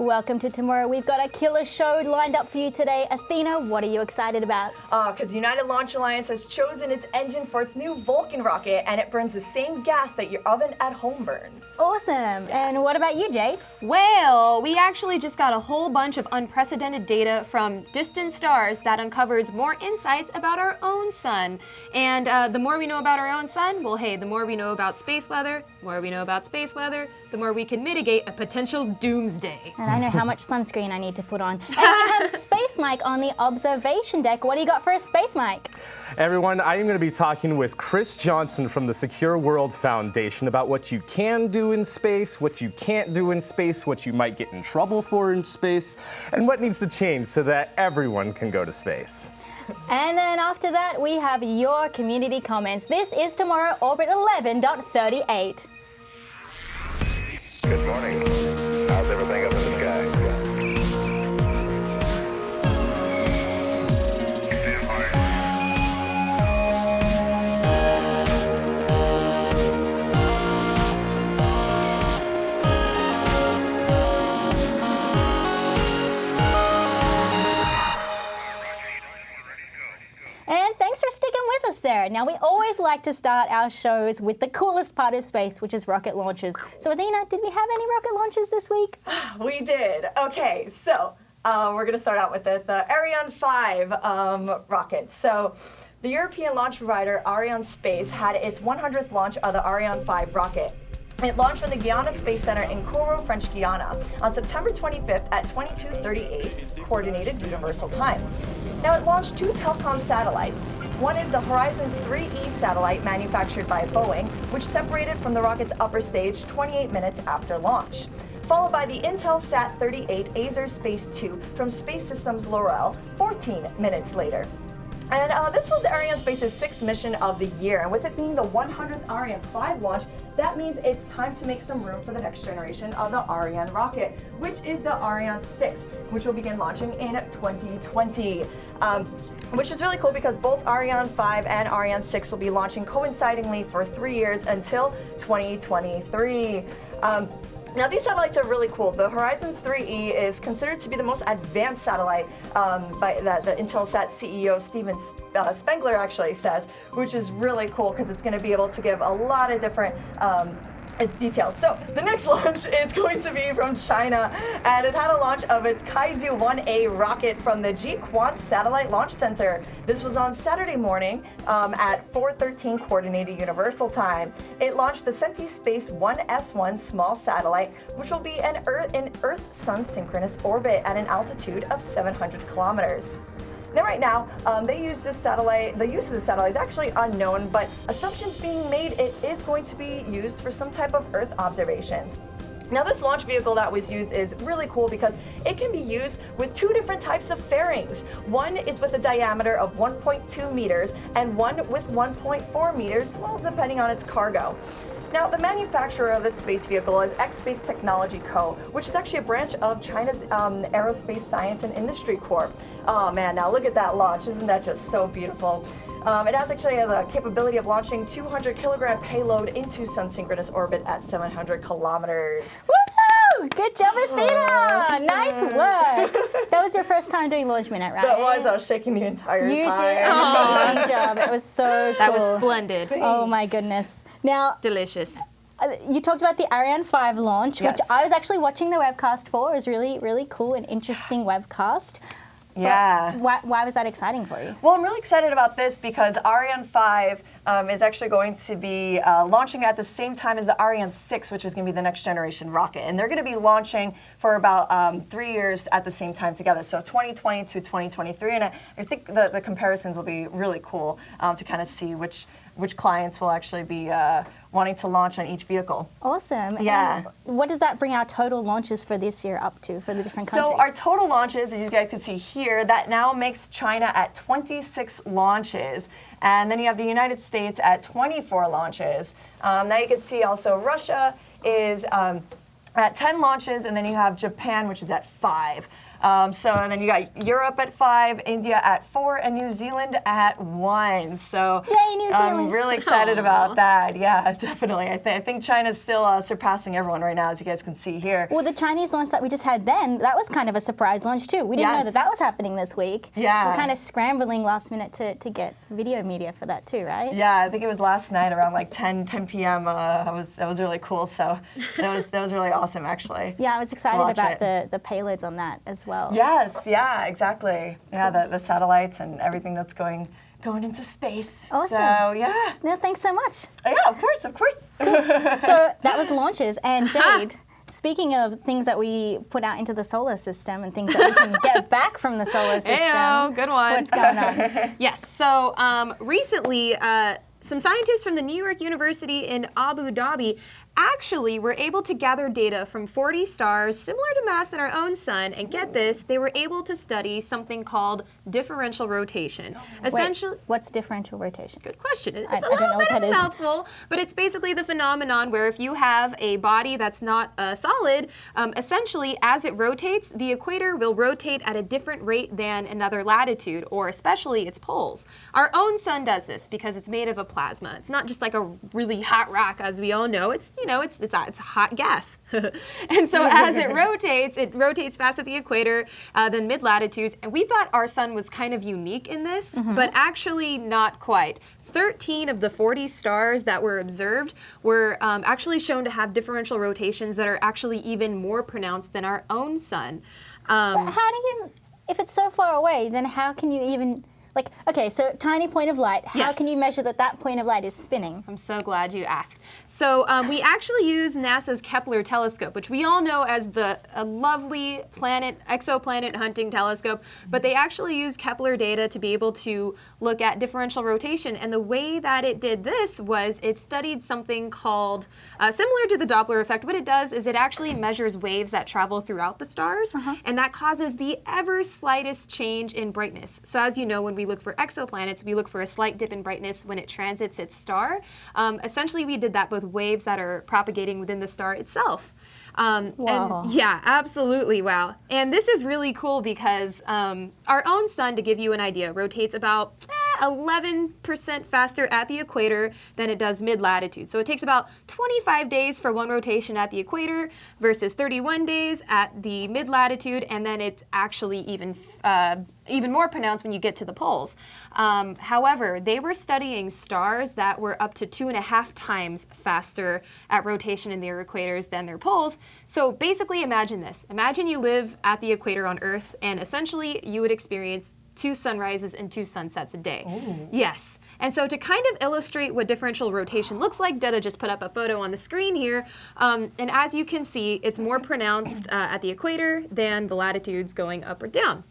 Welcome to tomorrow. We've got a killer show lined up for you today. Athena, what are you excited about? Oh, Because United Launch Alliance has chosen its engine for its new Vulcan rocket, and it burns the same gas that your oven at home burns. Awesome. And what about you, Jay? Well, we actually just got a whole bunch of unprecedented data from distant stars that uncovers more insights about our own sun. And uh, the more we know about our own sun, well, hey, the more we know about space weather, the more we know about space weather, the more we can mitigate a potential doomsday. And I know how much sunscreen I need to put on. And we have Space Mike on the observation deck. What do you got for us, Space Mike? Everyone, I am going to be talking with Chris Johnson from the Secure World Foundation about what you can do in space, what you can't do in space, what you might get in trouble for in space, and what needs to change so that everyone can go to space. And then after that, we have your community comments. This is tomorrow Orbit 11.38. Good morning. How's everything up thanks for sticking with us there. Now, we always like to start our shows with the coolest part of space, which is rocket launches. So, Athena, did we have any rocket launches this week? We did. Okay, so uh, we're going to start out with the, the Ariane 5 um, rocket. So the European launch provider Arianespace had its 100th launch of the Ariane 5 rocket. It launched from the Guiana Space Center in Kourou, French Guiana on September 25th at 2238 Coordinated Universal Time. Now it launched two telecom satellites. One is the Horizons 3E satellite manufactured by Boeing, which separated from the rocket's upper stage 28 minutes after launch followed by the Intelsat 38 Azerspace 2 from Space Systems Loral 14 minutes later. And uh, this was the Arianespace's sixth mission of the year, and with it being the 100th Ariane 5 launch, that means it's time to make some room for the next generation of the Ariane rocket, which is the Ariane 6, which will begin launching in 2020. Um, which is really cool because both Ariane 5 and Ariane 6 will be launching coincidingly for three years until 2023. Um, now these satellites are really cool. The Horizons 3E is considered to be the most advanced satellite um, by that the Intelsat CEO Stephen uh, Spengler actually says, which is really cool because it's going to be able to give a lot of different um, details. So the next launch is going to be from China, and it had a launch of its Kuaizhou 1A rocket from the Jiuquan Satellite Launch Center. This was on Saturday morning um, at 4:13 Coordinated Universal Time. It launched the Centispace 1S1 small satellite, which will be an Earth-Sun synchronous orbit at an altitude of 700 kilometers. Now, right now, um, they use this satellite, the use of the satellite is actually unknown, but assumptions being made it is going to be used for some type of Earth observations. Now this launch vehicle that was used is really cool because it can be used with two different types of fairings. One is with a diameter of 1.2 meters and one with 1.4 meters, well, depending on its cargo. Now, the manufacturer of this space vehicle is Expace Technology Co., which is actually a branch of China's um, Aerospace Science and Industry Corp. Oh man, now look at that launch. Isn't that just so beautiful? Um, it has actually the capability of launching 200 kilogram payload into sun synchronous orbit at 700 kilometers. Woo! Good job, Athena! Nice work. That was your first time doing Launch Minute, right? That was, I was shaking the entire You time. did an amazing job. That was so cool. That was splendid. Oh my goodness. Now, Delicious. uh, you talked about the Ariane 5 launch, which I was actually watching the webcast for. It was really, really cool and interesting webcast. Yeah. Why, why was that exciting for you? Well, I'm really excited about this because Ariane 5 um, is actually going to be uh, launching at the same time as the Ariane 6, which is going to be the next generation rocket. And they're going to be launching for about um, three years at the same time together. So 2020 to 2023. And I, I think the, the comparisons will be really cool um, to kind of see which, which clients will actually be uh, wanting to launch on each vehicle. Awesome. Yeah. And what does that bring our total launches for this year up to for the different countries? So our total launches, as you guys can see here, that now makes China at 26 launches. And then you have the United States at 24 launches. Um, now you can see also Russia is um, at 10 launches, and then you have Japan, which is at five. Um, so and then you got Europe at five, India at four, and New Zealand at one. So Yay, New I'm really excited about that. Yeah, definitely. I, th- I think China's still uh, surpassing everyone right now, as you guys can see here. Well, the Chinese launch that we just had then, that was kind of a surprise launch too. We didn't know that that was happening this week. Yeah. We're kind of scrambling last minute to, to get video media for that too, right? Yeah, I think it was last night around like 10, 10 p.m. Uh, that was that was really cool. So that was that was really awesome, actually. Yeah, I was excited about it. the, the payloads on that as well. Yes, yeah, exactly. Yeah, the, the satellites and everything that's going going into space. Awesome. So yeah, Yeah, thanks so much. yeah, of course, of course. So that was launches. And Jade, speaking of things that we put out into the solar system and things that we can get back from the solar system. Ayo, good one. What's going on? Yes. So um, recently, uh, some scientists from the New York University in Abu Dhabi actually we were able to gather data from 40 stars similar to mass than our own sun. And get this, they were able to study something called differential rotation. Essentially, Wait, what's differential rotation? Good question. I- It's a I don't little know bit what of a mouthful, but it's basically the phenomenon where if you have a body that's not uh, solid, um, essentially as it rotates, the equator will rotate at a different rate than another latitude, or especially its poles. Our own sun does this because it's made of a plasma. It's not just like a really hot rock, as we all know. It's you know it's it's it's a hot gas, and so as it rotates, it rotates fast at the equator uh, than mid latitudes. And we thought our sun was kind of unique in this, but actually not quite. 13 of the 40 stars that were observed were um, actually shown to have differential rotations that are actually even more pronounced than our own sun. Um, How do you, if it's so far away, then how can you even, like, okay, so tiny point of light, how Yes. can you measure that that point of light is spinning? I'm so glad you asked. So um, we actually use NASA's Kepler telescope, which we all know as the a lovely planet exoplanet hunting telescope, but they actually use Kepler data to be able to look at differential rotation. And the way that it did this was it studied something called uh, similar to the Doppler effect. What it does is it actually measures waves that travel throughout the stars, and that causes the ever slightest change in brightness. So as you know, when we look for exoplanets, we look for a slight dip in brightness when it transits its star. Um, essentially, we did that with waves that are propagating within the star itself. Um, Wow. And yeah, absolutely, wow. And this is really cool because um, our own sun, to give you an idea, rotates about eh, 11% faster at the equator than it does mid latitude. So it takes about 25 days for one rotation at the equator versus 31 days at the mid latitude, and then it's actually even uh, even more pronounced when you get to the poles. Um, however, they were studying stars that were up to two and a half times faster at rotation in their equators than their poles. So basically, imagine this imagine you live at the equator on Earth, and essentially, you would experience two sunrises and two sunsets a day. Yes. And so to kind of illustrate what differential rotation looks like, Detta just put up a photo on the screen here. Um, and as you can see, it's more pronounced uh, at the equator than the latitudes going up or down.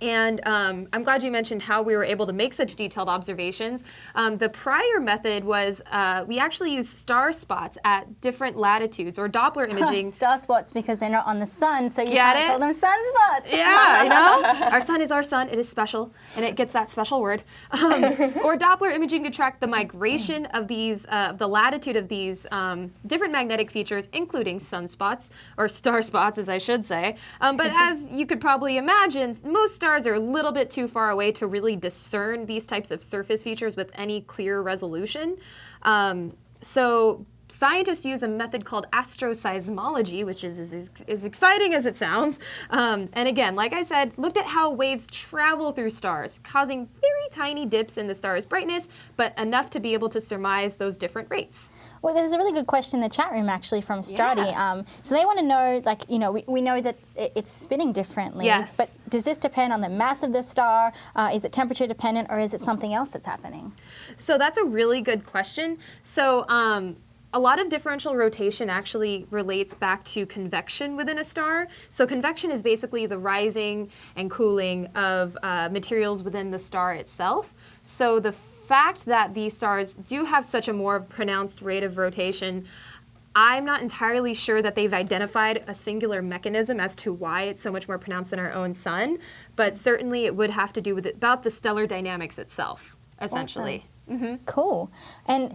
And um, I'm glad you mentioned how we were able to make such detailed observations. Um, the prior method was uh, we actually used star spots at different latitudes or Doppler imaging. Star spots because they're not on the sun, so you Get can't it? call them sunspots. Yeah, you know, our sun is our sun. It is special, and it gets that special word. Um, or Doppler imaging to track the migration of these, uh, the latitude of these um, different magnetic features, including sunspots or star spots, as I should say. Um, but as you could probably imagine, most stars are a little bit too far away to really discern these types of surface features with any clear resolution. Um, so scientists use a method called asteroseismology, which is as, exciting as it sounds. Um, and again, like I said, looked at how waves travel through stars, causing very tiny dips in the star's brightness, but enough to be able to surmise those different rates. Well, there's a really good question in the chat room actually from Strati. Yeah. Um, so they want to know, like, you know, we, we know that it, it's spinning differently. Yes. But does this depend on the mass of the star? Uh, is it temperature dependent, or is it something else that's happening? So that's a really good question. So um, a lot of differential rotation actually relates back to convection within a star. So convection is basically the rising and cooling of uh, materials within the star itself. So the fact that these stars do have such a more pronounced rate of rotation. I'm not entirely sure that they've identified a singular mechanism as to why it's so much more pronounced than our own sun, but certainly it would have to do with it, about the stellar dynamics itself, essentially. Cool. And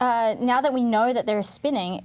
uh, now that we know that they're spinning,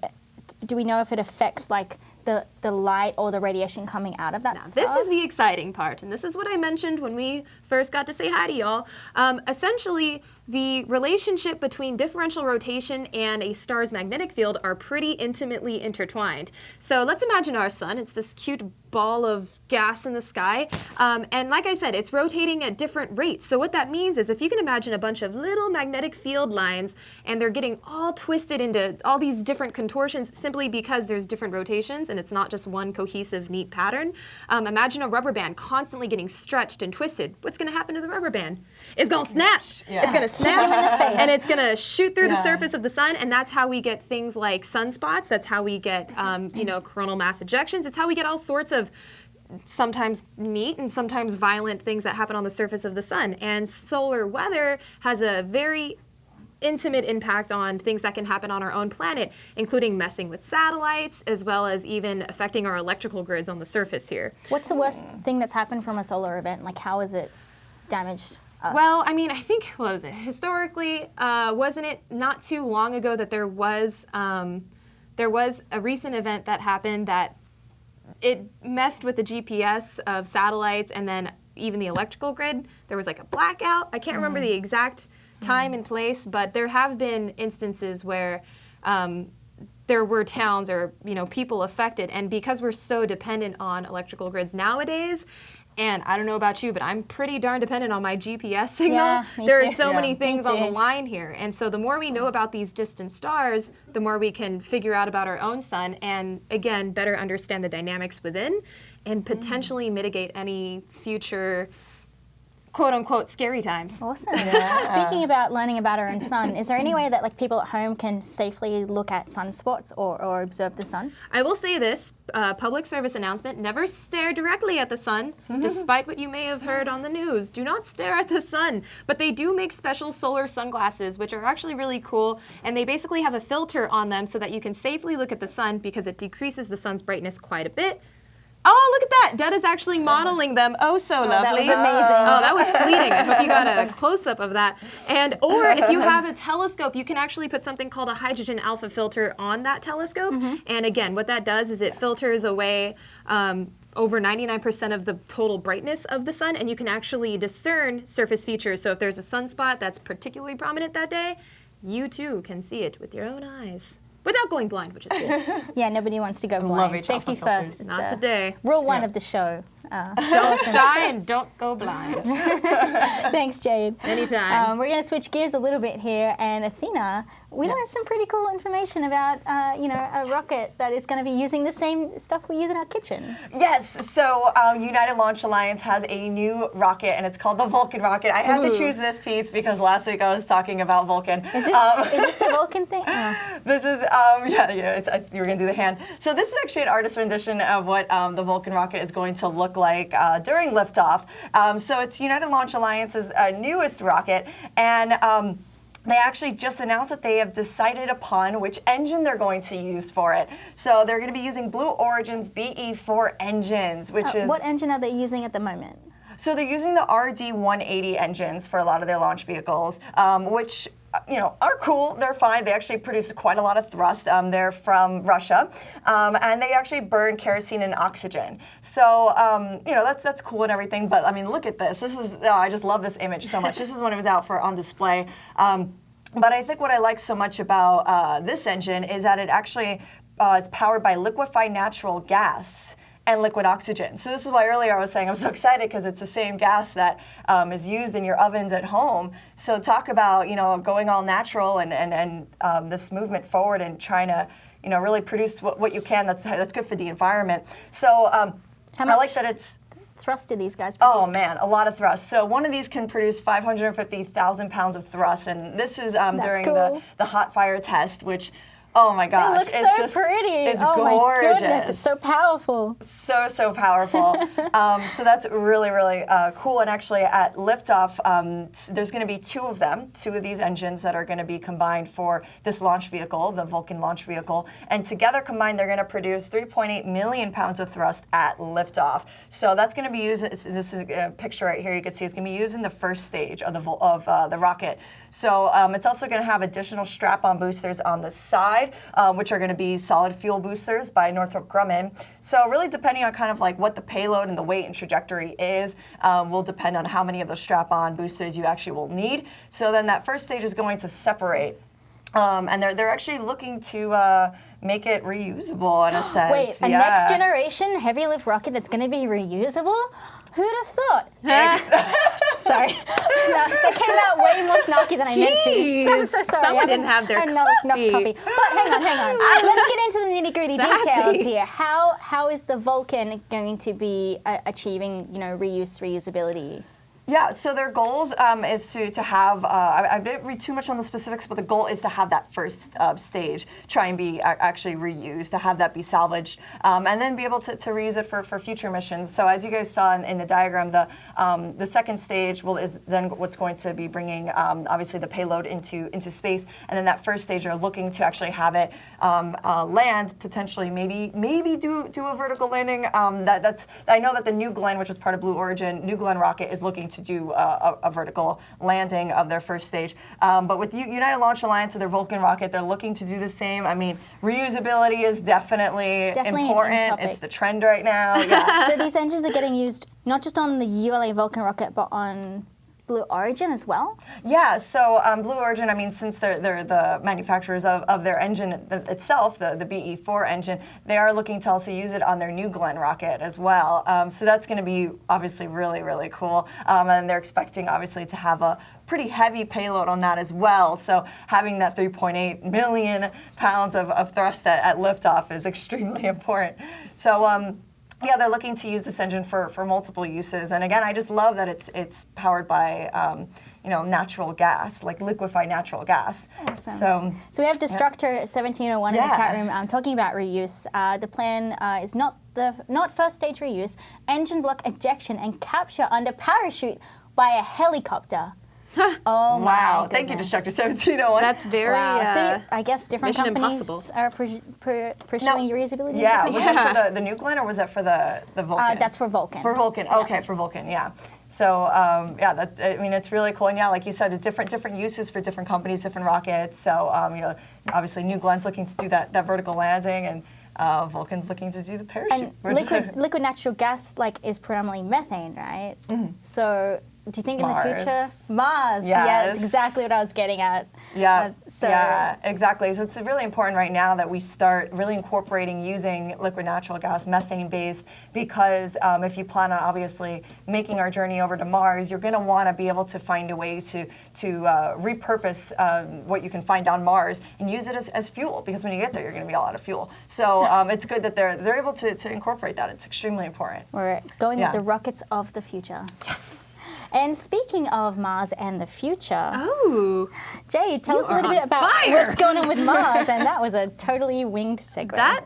do we know if it affects like the, the light or the radiation coming out of that Now, this is the exciting part, and this is what I mentioned when we first got to say hi to y'all. Um, essentially, the relationship between differential rotation and a star's magnetic field are pretty intimately intertwined. So let's imagine our sun. It's this cute ball of gas in the sky. Um, and like I said, it's rotating at different rates. So what that means is if you can imagine a bunch of little magnetic field lines and they're getting all twisted into all these different contortions simply because there's different rotations and it's not just one cohesive, neat pattern. Um, imagine a rubber band constantly getting stretched and twisted. What's going to happen to the rubber band? It's going to snap. Yeah. It's going to snap you in the face. and it's going to shoot through the surface of the sun. And that's how we get things like sunspots. That's how we get, um, you know, coronal mass ejections. It's how we get all sorts of sometimes neat and sometimes violent things that happen on the surface of the sun. And solar weather has a very intimate impact on things that can happen on our own planet, including messing with satellites, as well as even affecting our electrical grids on the surface here. What's the worst thing that's happened from a solar event? Like, how is it damaged us? Well, I mean, I think what was it? Historically, uh, wasn't it not too long ago that there was um, there was a recent event that happened that it messed with the GPS of satellites and then even the electrical grid. There was like a blackout. I can't remember the exact time and place, but there have been instances where um, there were towns or you know people affected, and because we're so dependent on electrical grids nowadays. And I don't know about you, but I'm pretty darn dependent on my GPS signal. Yeah, there too. are so Yeah. many things on the line here. And so the more we know about these distant stars, the more we can figure out about our own sun and again better understand the dynamics within and potentially mitigate any future quote unquote scary times. Awesome. Speaking about learning about our own sun, is there any way that like people at home can safely look at sunspots or, or observe the sun? I will say this uh, public service announcement never stare directly at the sun, despite what you may have heard on the news. Do not stare at the sun. But they do make special solar sunglasses, which are actually really cool. And they basically have a filter on them so that you can safely look at the sun because it decreases the sun's brightness quite a bit. Oh, look at that! Dud is actually modeling them. Oh, so that lovely. was amazing. Oh, that was fleeting. I hope you got a close up of that. And or if you have a telescope, you can actually put something called a hydrogen alpha filter on that telescope. And again, what that does is it filters away um, over 99% of the total brightness of the sun, and you can actually discern surface features. So if there's a sunspot that's particularly prominent that day, you too can see it with your own eyes without going blind, which is cool. Yeah, nobody wants to go blind. each Safety alpha filters. first. It's, Not uh, today. Rule one of the show. Uh, Don't die and don't go blind. thanks, Jade. Anytime. Um, we're going to switch gears a little bit here, and Athena, we learned some pretty cool information about, uh, you know, a rocket that is going to be using the same stuff we use in our kitchen. Yes, so um, United Launch Alliance has a new rocket, and it's called the Vulcan rocket. I had to choose this piece because last week I was talking about Vulcan. Is this, Um, is this the Vulcan thing? Oh. This is, um, yeah, yeah, you were gonna do the hand. So this is actually an artist rendition of what um, the Vulcan rocket is going to look like uh, during liftoff. Um, so it's United Launch Alliance's uh, newest rocket, and um, they actually just announced that they have decided upon which engine they're going to use for it. So they're going to be using Blue Origin's BE4 engines, which Uh, is what engine are they using at the moment? so they're using the RD-180 engines for a lot of their launch vehicles, um, which you know are cool. They're fine. They actually produce quite a lot of thrust. Um, they're from Russia, um, and they actually burn kerosene and oxygen. So um, you know that's that's cool and everything. But I mean, look at this. This is oh, I just love this image so much. this is when it was out for on display. Um, but I think what I like so much about uh, this engine is that it actually uh, it's powered by liquefied natural gas and liquid oxygen. So this is why earlier I was saying I'm so excited because it's the same gas that um, is used in your ovens at home. So talk about you know going all natural and and and um, this movement forward and trying to you know really produce what, what you can that's that's good for the environment. So um, I like that it's Thrust do these guys Oh man, a lot of thrust. So one of these can produce 550,000 pounds of thrust, and this is um, during cool. the, the hot fire test, which, oh my gosh. It looks it's so just pretty. It's oh gorgeous. my goodness, it's so powerful. so so powerful. um, so that's really really uh, cool. And actually, at liftoff, um, there's going to be two of them, two of these engines that are going to be combined for this launch vehicle, the Vulcan launch vehicle. And together combined, they're going to produce 3.8 million pounds of thrust at liftoff. So that's going to be used. This is a picture right here. You can see it's going to be used in the first stage of the of uh, the rocket. So um, it's also going to have additional strap-on boosters on the side, um, which are going to be solid fuel boosters by Northrop Grumman. So really, depending on kind of like what the payload and the weight and trajectory is, um, will depend on how many of those strap-on boosters you actually will need. So then that first stage is going to separate, um, and they're they're actually looking to. Uh, Make it reusable in a sense. Wait, a next generation heavy lift rocket that's going to be reusable? Who'd have thought? Sorry. no, that came out way more snarky than I meant to. Jeez, So, so sorry. someone I didn't have their enough, enough coffee. coffee. But hang on, hang on. Let's get into the nitty gritty details here. How how is the Vulcan going to be uh, achieving, you know, reuse, reusability? Yeah, so their goals um, is to, to have, uh, I, I didn't read too much on the specifics, but the goal is to have that first uh, stage try and be actually reused, to have that be salvaged, um, and then be able to, to reuse it for, for future missions. So as you guys saw in, in the diagram, the, um, the second stage will is then what's going to be bringing, um, obviously, the payload into, into space, and then that first stage are looking to actually have it um, uh, land, potentially maybe maybe do, do a vertical landing. That, that's I know that the New Glenn, which is part of Blue Origin, New Glenn rocket is looking to do uh, a, a vertical landing of their first stage. Um, but with U- United Launch Alliance and their Vulcan rocket, they're looking to do the same. I mean, reusability is definitely, Definitely important. It's the trend right now. Yeah. so these engines are getting used not just on the ULA Vulcan rocket, but on Blue Origin as well? Yeah, so um, Blue Origin, I mean, since they're, they're the manufacturers of, of their engine itself, the, the BE4 engine, they are looking to also use it on their New Glenn rocket as well. Um, so that's going to be obviously really, really cool. Um, and they're expecting, obviously, to have a pretty heavy payload on that as well. So having that 3.8 million pounds of, of thrust at, at liftoff is extremely important. So, um, yeah, they're looking to use this engine for, for multiple uses. And again, I just love that it's it's powered by um, you know natural gas, like liquefied natural gas. So So we have Destructor 1701 in the chat room um, talking about reuse. Uh, the plan uh, is not the not first stage reuse, engine block ejection and capture under parachute by a helicopter. Oh my wow, thank you, goodness. Destructor 1701. That's very. Wow. Uh, See, I guess different Mission companies Impossible. are pr- pr- pursuing reusability. in yeah, was ways. that for the, the New Glenn or was that for the the Vulcan? Uh, that's for Vulcan. For Vulcan, okay, for Vulcan, yeah. So um, yeah, that, I mean it's really cool, and yeah, like you said, different different uses for different companies, different rockets. So um, you know, obviously New Glenn's looking to do that that vertical landing, and uh, Vulcan's looking to do the parachute. And liquid liquid natural gas like is predominantly methane, right? So do you think in the future Mars. Mars? Yes, Yes. exactly what I was getting at. Yeah, Uh, so yeah, exactly. So it's really important right now that we start really incorporating using liquid natural gas, methane based, because um, if you plan on obviously making our journey over to Mars, you're going to want to be able to find a way to to uh, repurpose um, what you can find on Mars and use it as, as fuel, because when you get there, you're going to be all out of fuel. So um, it's good that they're they're able to, to incorporate that. It's extremely important. we're going Yeah. with the rockets of the future. Yes. And speaking of Mars and the future, oh, Jay, tell us a little bit about fire. what's going on with Mars, and that was a totally winged segue. that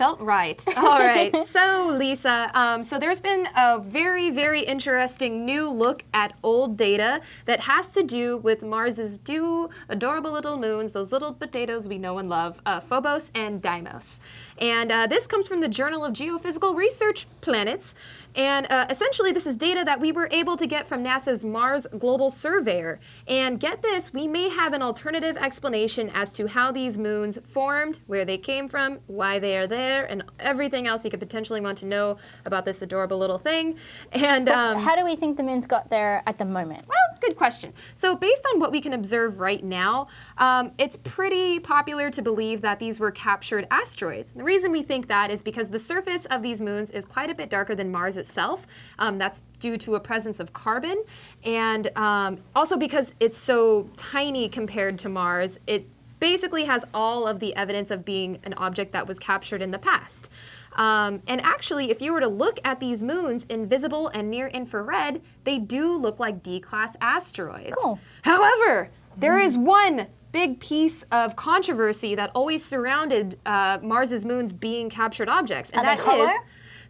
felt right. All right. So, Lisa, um, so there's been a very, very interesting new look at old data that has to do with Mars's two adorable little moons, those little potatoes we know and love, uh, Phobos and Deimos. And uh, this comes from the Journal of Geophysical Research Planets. And uh, essentially, this is data that we were able to get from NASA's Mars Global Surveyor. And get this, we may have an alternative explanation as to how these moons formed, where they came from, why they are there, and everything else you could potentially want to know about this adorable little thing. And um, How do we think the moons got there at the moment? well, good question. So, based on what we can observe right now, um, it's pretty popular to believe that these were captured asteroids. The reason we think that is because the surface of these moons is quite a bit darker than Mars itself. Um, that's due to a presence of carbon, and um, also because it's so tiny compared to Mars, it basically has all of the evidence of being an object that was captured in the past. Um, and actually, if you were to look at these moons in visible and near infrared, they do look like D class asteroids. Cool. However, there is one big piece of controversy that always surrounded uh, Mars's moons being captured objects, and Are that is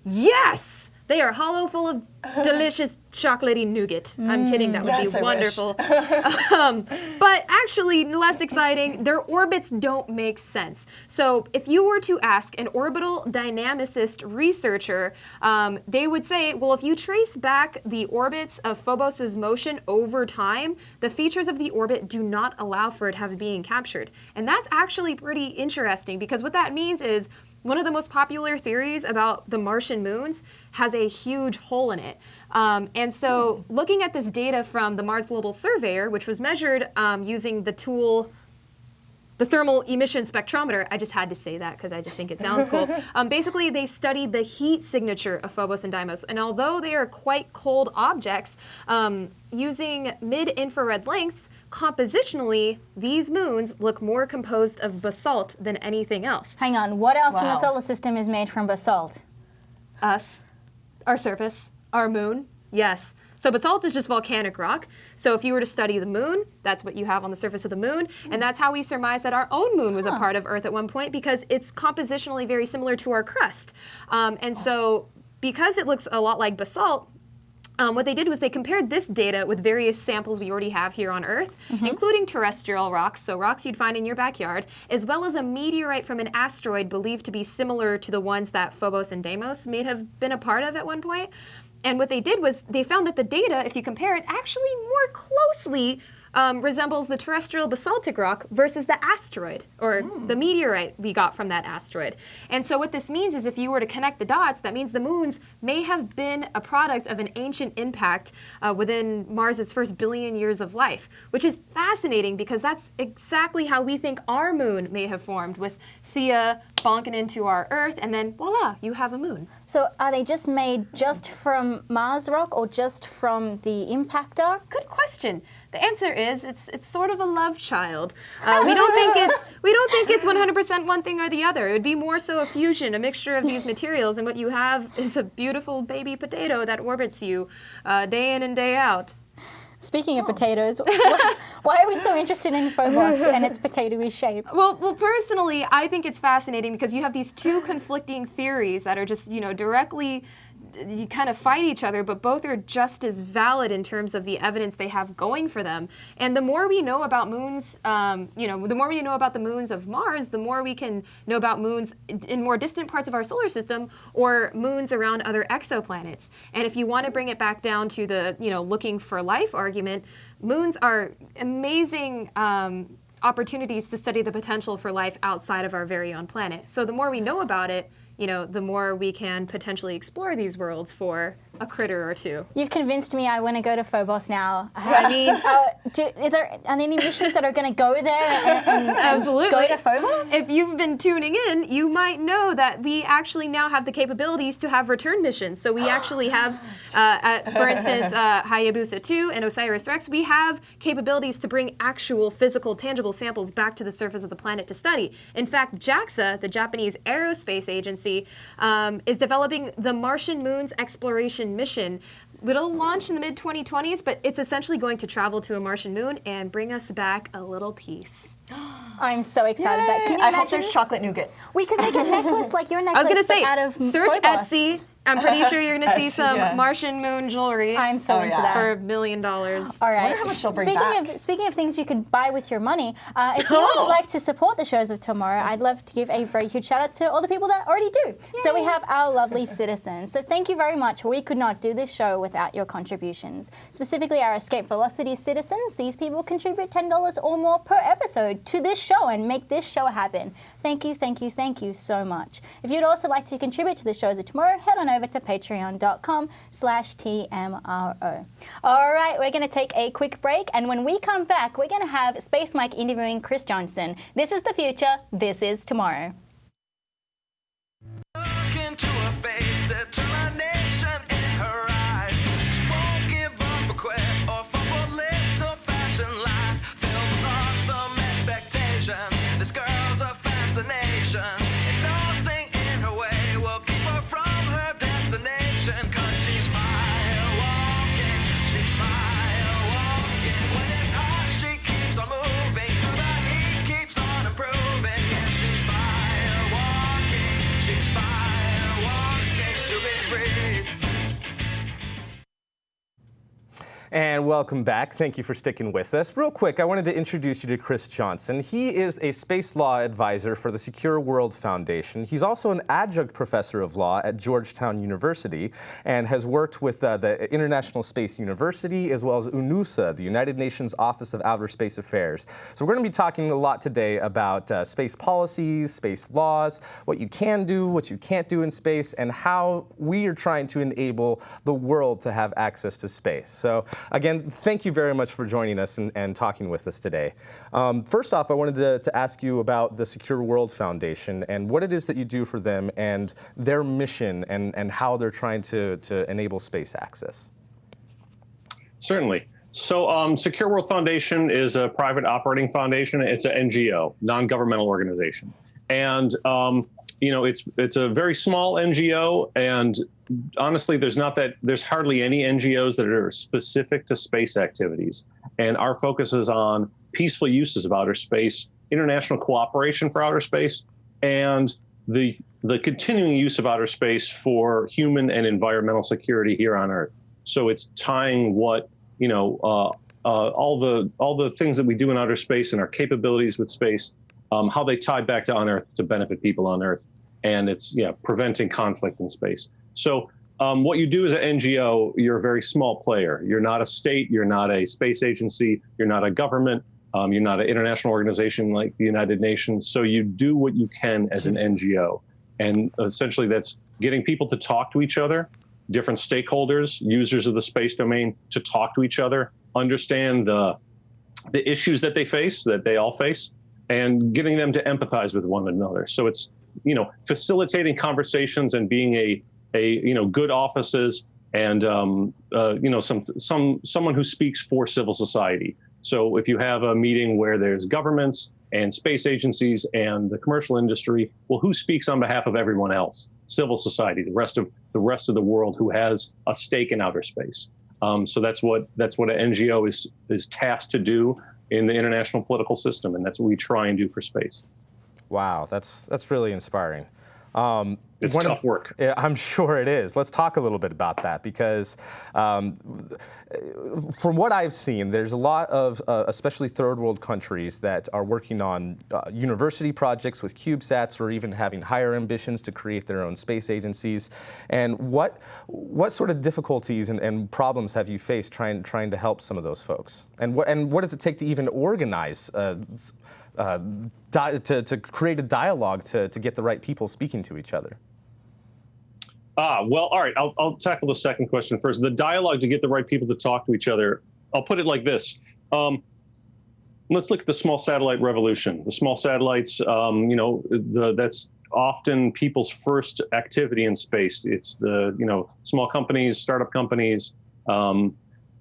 yes, They are hollow, full of delicious chocolatey nougat. I'm kidding, that would Yes, be wonderful. um, but actually, less exciting, their orbits don't make sense. So, if you were to ask an orbital dynamicist researcher, um, they would say, well, if you trace back the orbits of Phobos' motion over time, the features of the orbit do not allow for it have being captured. And that's actually pretty interesting because what that means is one of the most popular theories about the Martian moons has a huge hole in it. Um, and so, looking at this data from the Mars Global Surveyor, which was measured um, using the tool the thermal emission spectrometer. I just had to say that because I just think it sounds cool. Um, basically, they studied the heat signature of Phobos and Deimos, and although they are quite cold objects, um, using mid-infrared lengths, compositionally, these moons look more composed of basalt than anything else. Hang on, what else in the solar system is made from basalt? Us, our surface, our moon, yes. So basalt is just volcanic rock. So if you were to study the moon, that's what you have on the surface of the moon, and that's how we surmise that our own moon was a part of Earth at one point because it's compositionally very similar to our crust. Um, and so because it looks a lot like basalt, um, what they did was they compared this data with various samples we already have here on Earth, including terrestrial rocks, so rocks you'd find in your backyard, as well as a meteorite from an asteroid believed to be similar to the ones that Phobos and Deimos may have been a part of at one point. And what they did was they found that the data, if you compare it, actually more closely um, resembles the terrestrial basaltic rock versus the asteroid or the meteorite we got from that asteroid. And so, what this means is if you were to connect the dots, that means the moons may have been a product of an ancient impact uh, within Mars's first billion years of life, which is fascinating because that's exactly how we think our moon may have formed with Theia bonking into our Earth, and then voila, you have a moon. So are they just made just from Mars rock or just from the impactor? Good question. The answer is it's it's sort of a love child. Uh, we don't think it's we don't think it's 100% one thing or the other. It would be more so a fusion, a mixture of these materials, and what you have is a beautiful baby potato that orbits you uh, day in and day out. Speaking of potatoes, wh- why are we so interested in Phobos and its potatoey shape? Well, well, personally, I think it's fascinating because you have these two conflicting theories that are just, you know, directly you kind of fight each other, but both are just as valid in terms of the evidence they have going for them. And the more we know about moons, um, you know, the more we know about the moons of Mars, the more we can know about moons in- more distant parts of our solar system or moons around other exoplanets. And if you want to bring it back down to the, you know, looking for life argument, moons are amazing. Um, opportunities to study the potential for life outside of our very own planet. So the more we know about it, you know, the more we can potentially explore these worlds for a critter or two. You've convinced me I want to go to Phobos now. I mean, Uh, do, are, there, any missions that are going to go there and, and, Absolutely. go to Phobos? If you've been tuning in, you might know that we actually now have the capabilities to have return missions. So we actually have, uh, at, for instance, uh, Hayabusa 2 and Osiris Rex, we have capabilities to bring actual physical, tangible samples back to the surface of the planet to study. In fact, JAXA, the Japanese Aerospace Agency, um, is developing the Martian Moons Exploration Mission. It'll launch in the mid 2020s, but it's essentially going to travel to a Martian moon and bring us back a little piece. I'm so excited. That, can you I hope there's chocolate nougat. we could make a necklace like your necklace, I was gonna say, out of search Phobos. Etsy. I'm pretty sure you're gonna see some yeah. Martian moon jewelry I'm so Oh, into yeah. that. for a million dollars. All right. wonder how much she'll bring speaking back. of speaking of things you could buy with your money, uh, if you Oh. would like to support the shows of tomorrow, I'd love to give a very huge shout out to all the people that already do. So we have our lovely citizens. So thank you very much. We could not do this show without your contributions. Specifically, our Escape Velocity citizens. These people contribute ten dollars or more per episode to this show and make this show happen. Thank you, thank you, thank you so much. If you'd also like to contribute to the shows of tomorrow, head on over to patreon.com slash TMRO. All right, we're going to take a quick break, and when we come back, we're going to have Space Mike interviewing Chris Johnson. This is the future, this is tomorrow. Look into her face, And welcome back. Thank you for sticking with us. Real quick, I wanted to introduce you to Chris Johnson. He is a space law advisor for the Secure World Foundation. He's also an adjunct professor of law at Georgetown University and has worked with uh, the International Space University as well as UNOOSA, the United Nations Office of Outer Space Affairs. So we're going to be talking a lot today about uh, space policies, space laws, what you can do, what you can't do in space, and how we are trying to enable the world to have access to space. So again, thank you very much for joining us and, and talking with us today. Um, first off, I wanted to, to ask you about the Secure World Foundation and what it is that you do for them and their mission and, and how they're trying to, to enable space access. Certainly. So, um, Secure World Foundation is a private operating foundation. It's an NGO, non-governmental organization, and um, you know it's it's a very small NGO. And honestly, there's not that there's hardly any NGOs that are specific to space activities. And our focus is on peaceful uses of outer space, international cooperation for outer space, and the the continuing use of outer space for human and environmental security here on Earth. So it's tying what you know, uh, uh, all the all the things that we do in outer space and our capabilities with space, um, how they tie back to on Earth to benefit people on Earth, and it's yeah preventing conflict in space. So um, what you do as an NGO, you're a very small player. You're not a state. You're not a space agency. You're not a government. Um, you're not an international organization like the United Nations. So you do what you can as an NGO, and essentially that's getting people to talk to each other different stakeholders, users of the space domain, to talk to each other, understand the the issues that they face, that they all face, and getting them to empathize with one another. So it's you know facilitating conversations and being a a you know good offices and um, uh, you know some some someone who speaks for civil society. So if you have a meeting where there's governments and space agencies and the commercial industry, well, who speaks on behalf of everyone else? Civil society, the rest of the rest of the world who has a stake in outer space. Um, so that's what that's what an NGO is is tasked to do in the international political system, and that's what we try and do for space. Wow, that's that's really inspiring. Um, it's tough of, work. I'm sure it is. Let's talk a little bit about that because, um, from what I've seen, there's a lot of, uh, especially third world countries, that are working on uh, university projects with CubeSats or even having higher ambitions to create their own space agencies. And what what sort of difficulties and, and problems have you faced trying trying to help some of those folks? And what and what does it take to even organize? Uh, uh, to, to create a dialogue to, to get the right people speaking to each other? Ah, well, all right. I'll, I'll tackle the second question first. The dialogue to get the right people to talk to each other. I'll put it like this. Um, let's look at the small satellite revolution. The small satellites, um, you know, the, that's often people's first activity in space. It's the, you know, small companies, startup companies, um,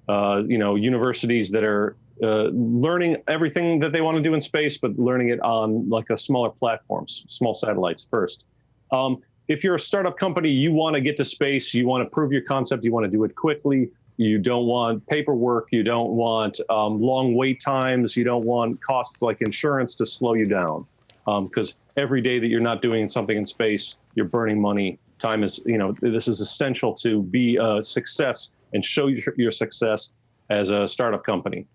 uh, you know, universities that are uh, learning everything that they want to do in space, but learning it on like a smaller platforms, small satellites first. Um, if you're a startup company, you want to get to space, you want to prove your concept, you want to do it quickly. You don't want paperwork, you don't want um, long wait times, you don't want costs like insurance to slow you down. Because um, every day that you're not doing something in space, you're burning money. Time is, you know, this is essential to be a success and show your, your success as a startup company.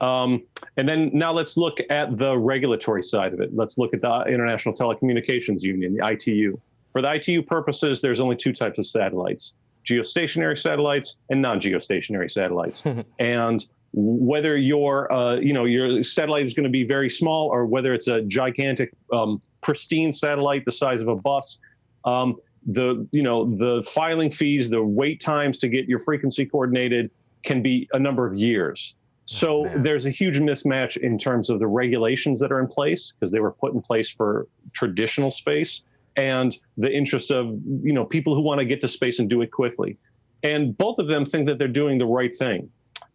Um, and then now let's look at the regulatory side of it. Let's look at the International Telecommunications Union, the ITU. For the ITU purposes, there's only two types of satellites, geostationary satellites and non-geostationary satellites. and whether your, uh, you know, your satellite is going to be very small or whether it's a gigantic, um, pristine satellite the size of a bus, um, the, you know, the filing fees, the wait times to get your frequency coordinated can be a number of years. So oh, there's a huge mismatch in terms of the regulations that are in place because they were put in place for traditional space and the interest of you know people who want to get to space and do it quickly. And both of them think that they're doing the right thing.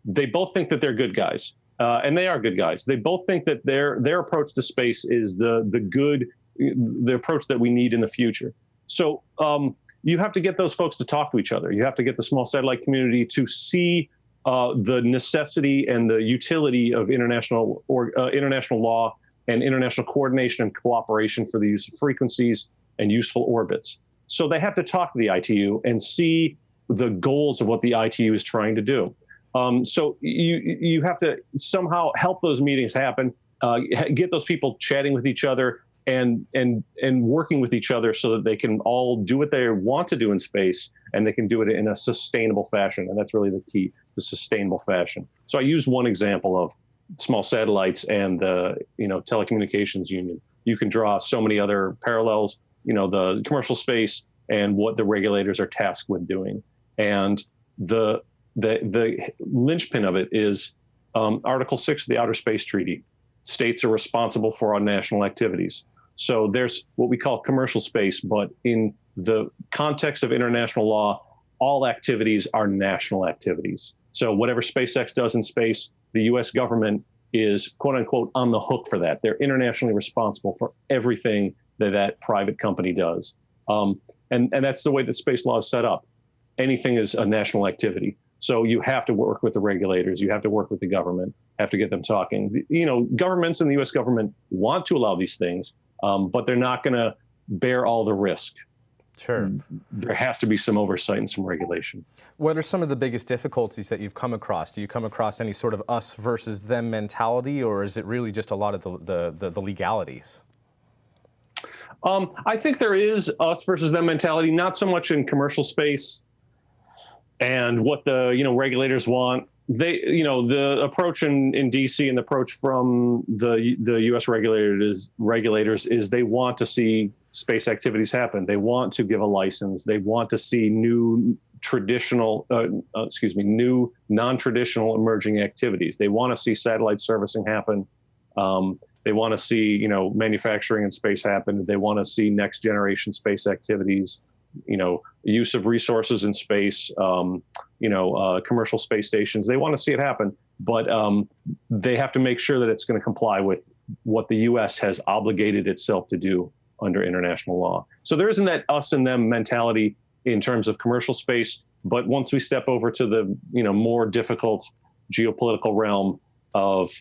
They both think that they're good guys, uh, and they are good guys. They both think that their their approach to space is the the good the approach that we need in the future. So um, you have to get those folks to talk to each other. You have to get the small satellite community to see uh, the necessity and the utility of international or uh, international law and international coordination and cooperation for the use of frequencies and useful orbits. So they have to talk to the ITU and see the goals of what the ITU is trying to do. Um, so you you have to somehow help those meetings happen, uh, get those people chatting with each other and and and working with each other so that they can all do what they want to do in space and they can do it in a sustainable fashion. And that's really the key, the sustainable fashion. So I use one example of small satellites and the you know telecommunications union. You can draw so many other parallels. You know the commercial space and what the regulators are tasked with doing. And the the the linchpin of it is um, Article Six of the Outer Space Treaty. States are responsible for our national activities. So there's what we call commercial space, but in the context of international law, all activities are national activities. So whatever SpaceX does in space, the US government is quote unquote on the hook for that. They're internationally responsible for everything that that private company does. Um, and, and that's the way that space law is set up. Anything is a national activity. So you have to work with the regulators, you have to work with the government, have to get them talking. You know, governments and the US government want to allow these things, um, but they're not going to bear all the risk. Sure. There has to be some oversight and some regulation. What are some of the biggest difficulties that you've come across? Do you come across any sort of us versus them mentality, or is it really just a lot of the, the, the, the legalities? Um, I think there is us versus them mentality, not so much in commercial space and what the you know regulators want. They, you know, the approach in, in DC and the approach from the the U.S. regulators regulators is they want to see space activities happen. They want to give a license. They want to see new traditional, uh, uh, excuse me, new non-traditional emerging activities. They want to see satellite servicing happen. Um, they want to see, you know, manufacturing in space happen. They want to see next generation space activities you know, use of resources in space, um, you know, uh, commercial space stations. They want to see it happen, but um, they have to make sure that it's going to comply with what the U.S. has obligated itself to do under international law. So there isn't that us and them mentality in terms of commercial space. But once we step over to the, you know, more difficult geopolitical realm of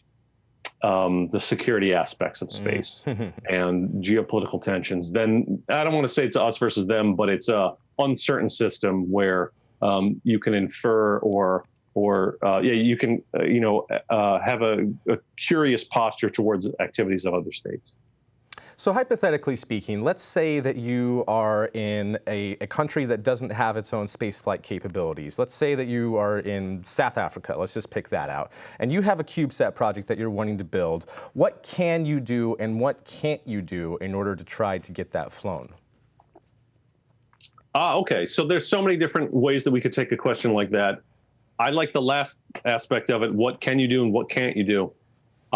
um, the security aspects of mm. space mm. and geopolitical tensions, then I don't want to say it's us versus them, but it's a uncertain system where um, you can infer or or uh, yeah, you can uh, you know uh, have a, a curious posture towards activities of other states. So hypothetically speaking, let's say that you are in a, a, country that doesn't have its own spaceflight capabilities. Let's say that you are in South Africa, let's just pick that out, and you have a CubeSat project that you're wanting to build. What can you do and what can't you do in order to try to get that flown? Ah, okay. So there's so many different ways that we could take a question like that. I like the last aspect of it. What can you do and what can't you do?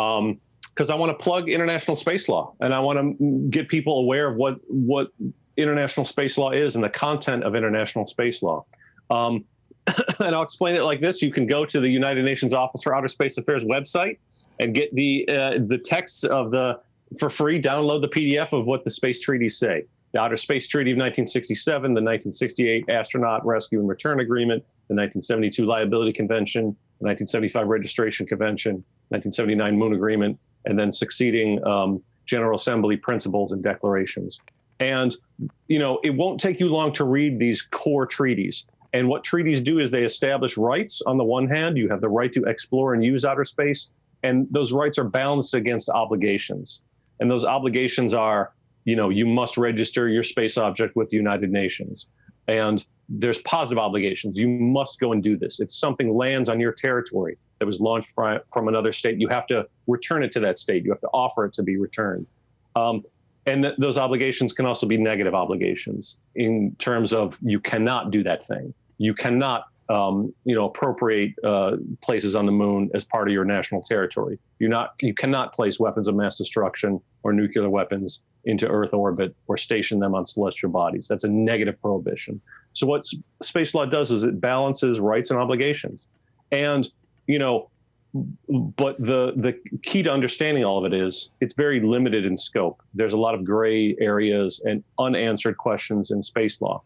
Um, because I want to plug international space law and I want to get people aware of what what international space law is and the content of international space law. Um, and I'll explain it like this: You can go to the United Nations Office for Outer Space Affairs website and get the uh, the texts of the for free. Download the PDF of what the space treaties say. The Outer Space Treaty of 1967, the 1968 Astronaut Rescue and Return Agreement, the 1972 Liability Convention, the 1975 Registration Convention, 1979 Moon Agreement, and then succeeding um, General Assembly principles and declarations. And, you know, it won't take you long to read these core treaties. And what treaties do is they establish rights. On the one hand, you have the right to explore and use outer space, and those rights are balanced against obligations. And those obligations are, you know, you must register your space object with the United Nations. And there's positive obligations. You must go and do this. If something lands on your territory that was launched from, another state, you have to return it to that state. You have to offer it to be returned. Um, and th- those obligations can also be negative obligations in terms of you cannot do that thing. You cannot, um, you know, appropriate uh, places on the moon as part of your national territory. You not, you cannot place weapons of mass destruction or nuclear weapons into Earth orbit or station them on celestial bodies. That's a negative prohibition. So what space law does is it balances rights and obligations. And you know, but the the key to understanding all of it is it's very limited in scope. There's a lot of gray areas and unanswered questions in space law.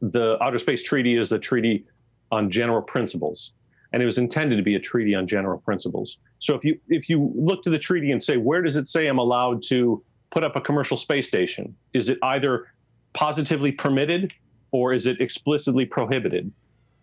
The Outer Space Treaty is a treaty on general principles, and it was intended to be a treaty on general principles. So if you if you look to the treaty and say where does it say I'm allowed to put up a commercial space station? Is it either positively permitted or is it explicitly prohibited?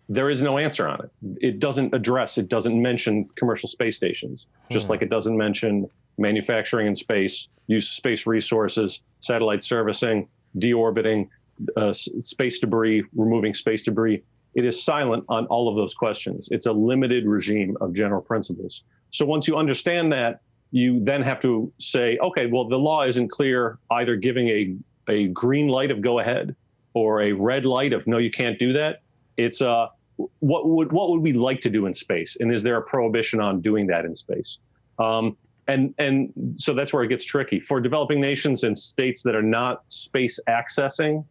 There is no answer on it. It doesn't address, it doesn't mention commercial space stations, just like it doesn't mention manufacturing in space, use of space resources, satellite servicing, deorbiting, uh, space debris, removing space debris. It is silent on all of those questions. It's a limited regime of general principles. So once you understand that, you then have to say, okay, well, the law isn't clear, either giving a, a green light of go ahead or a red light of no, you can't do that. It's uh, what would what would we like to do in space, and is there a prohibition on doing that in space? Um, and and so that's where it gets tricky for developing nations and states that are not space accessing.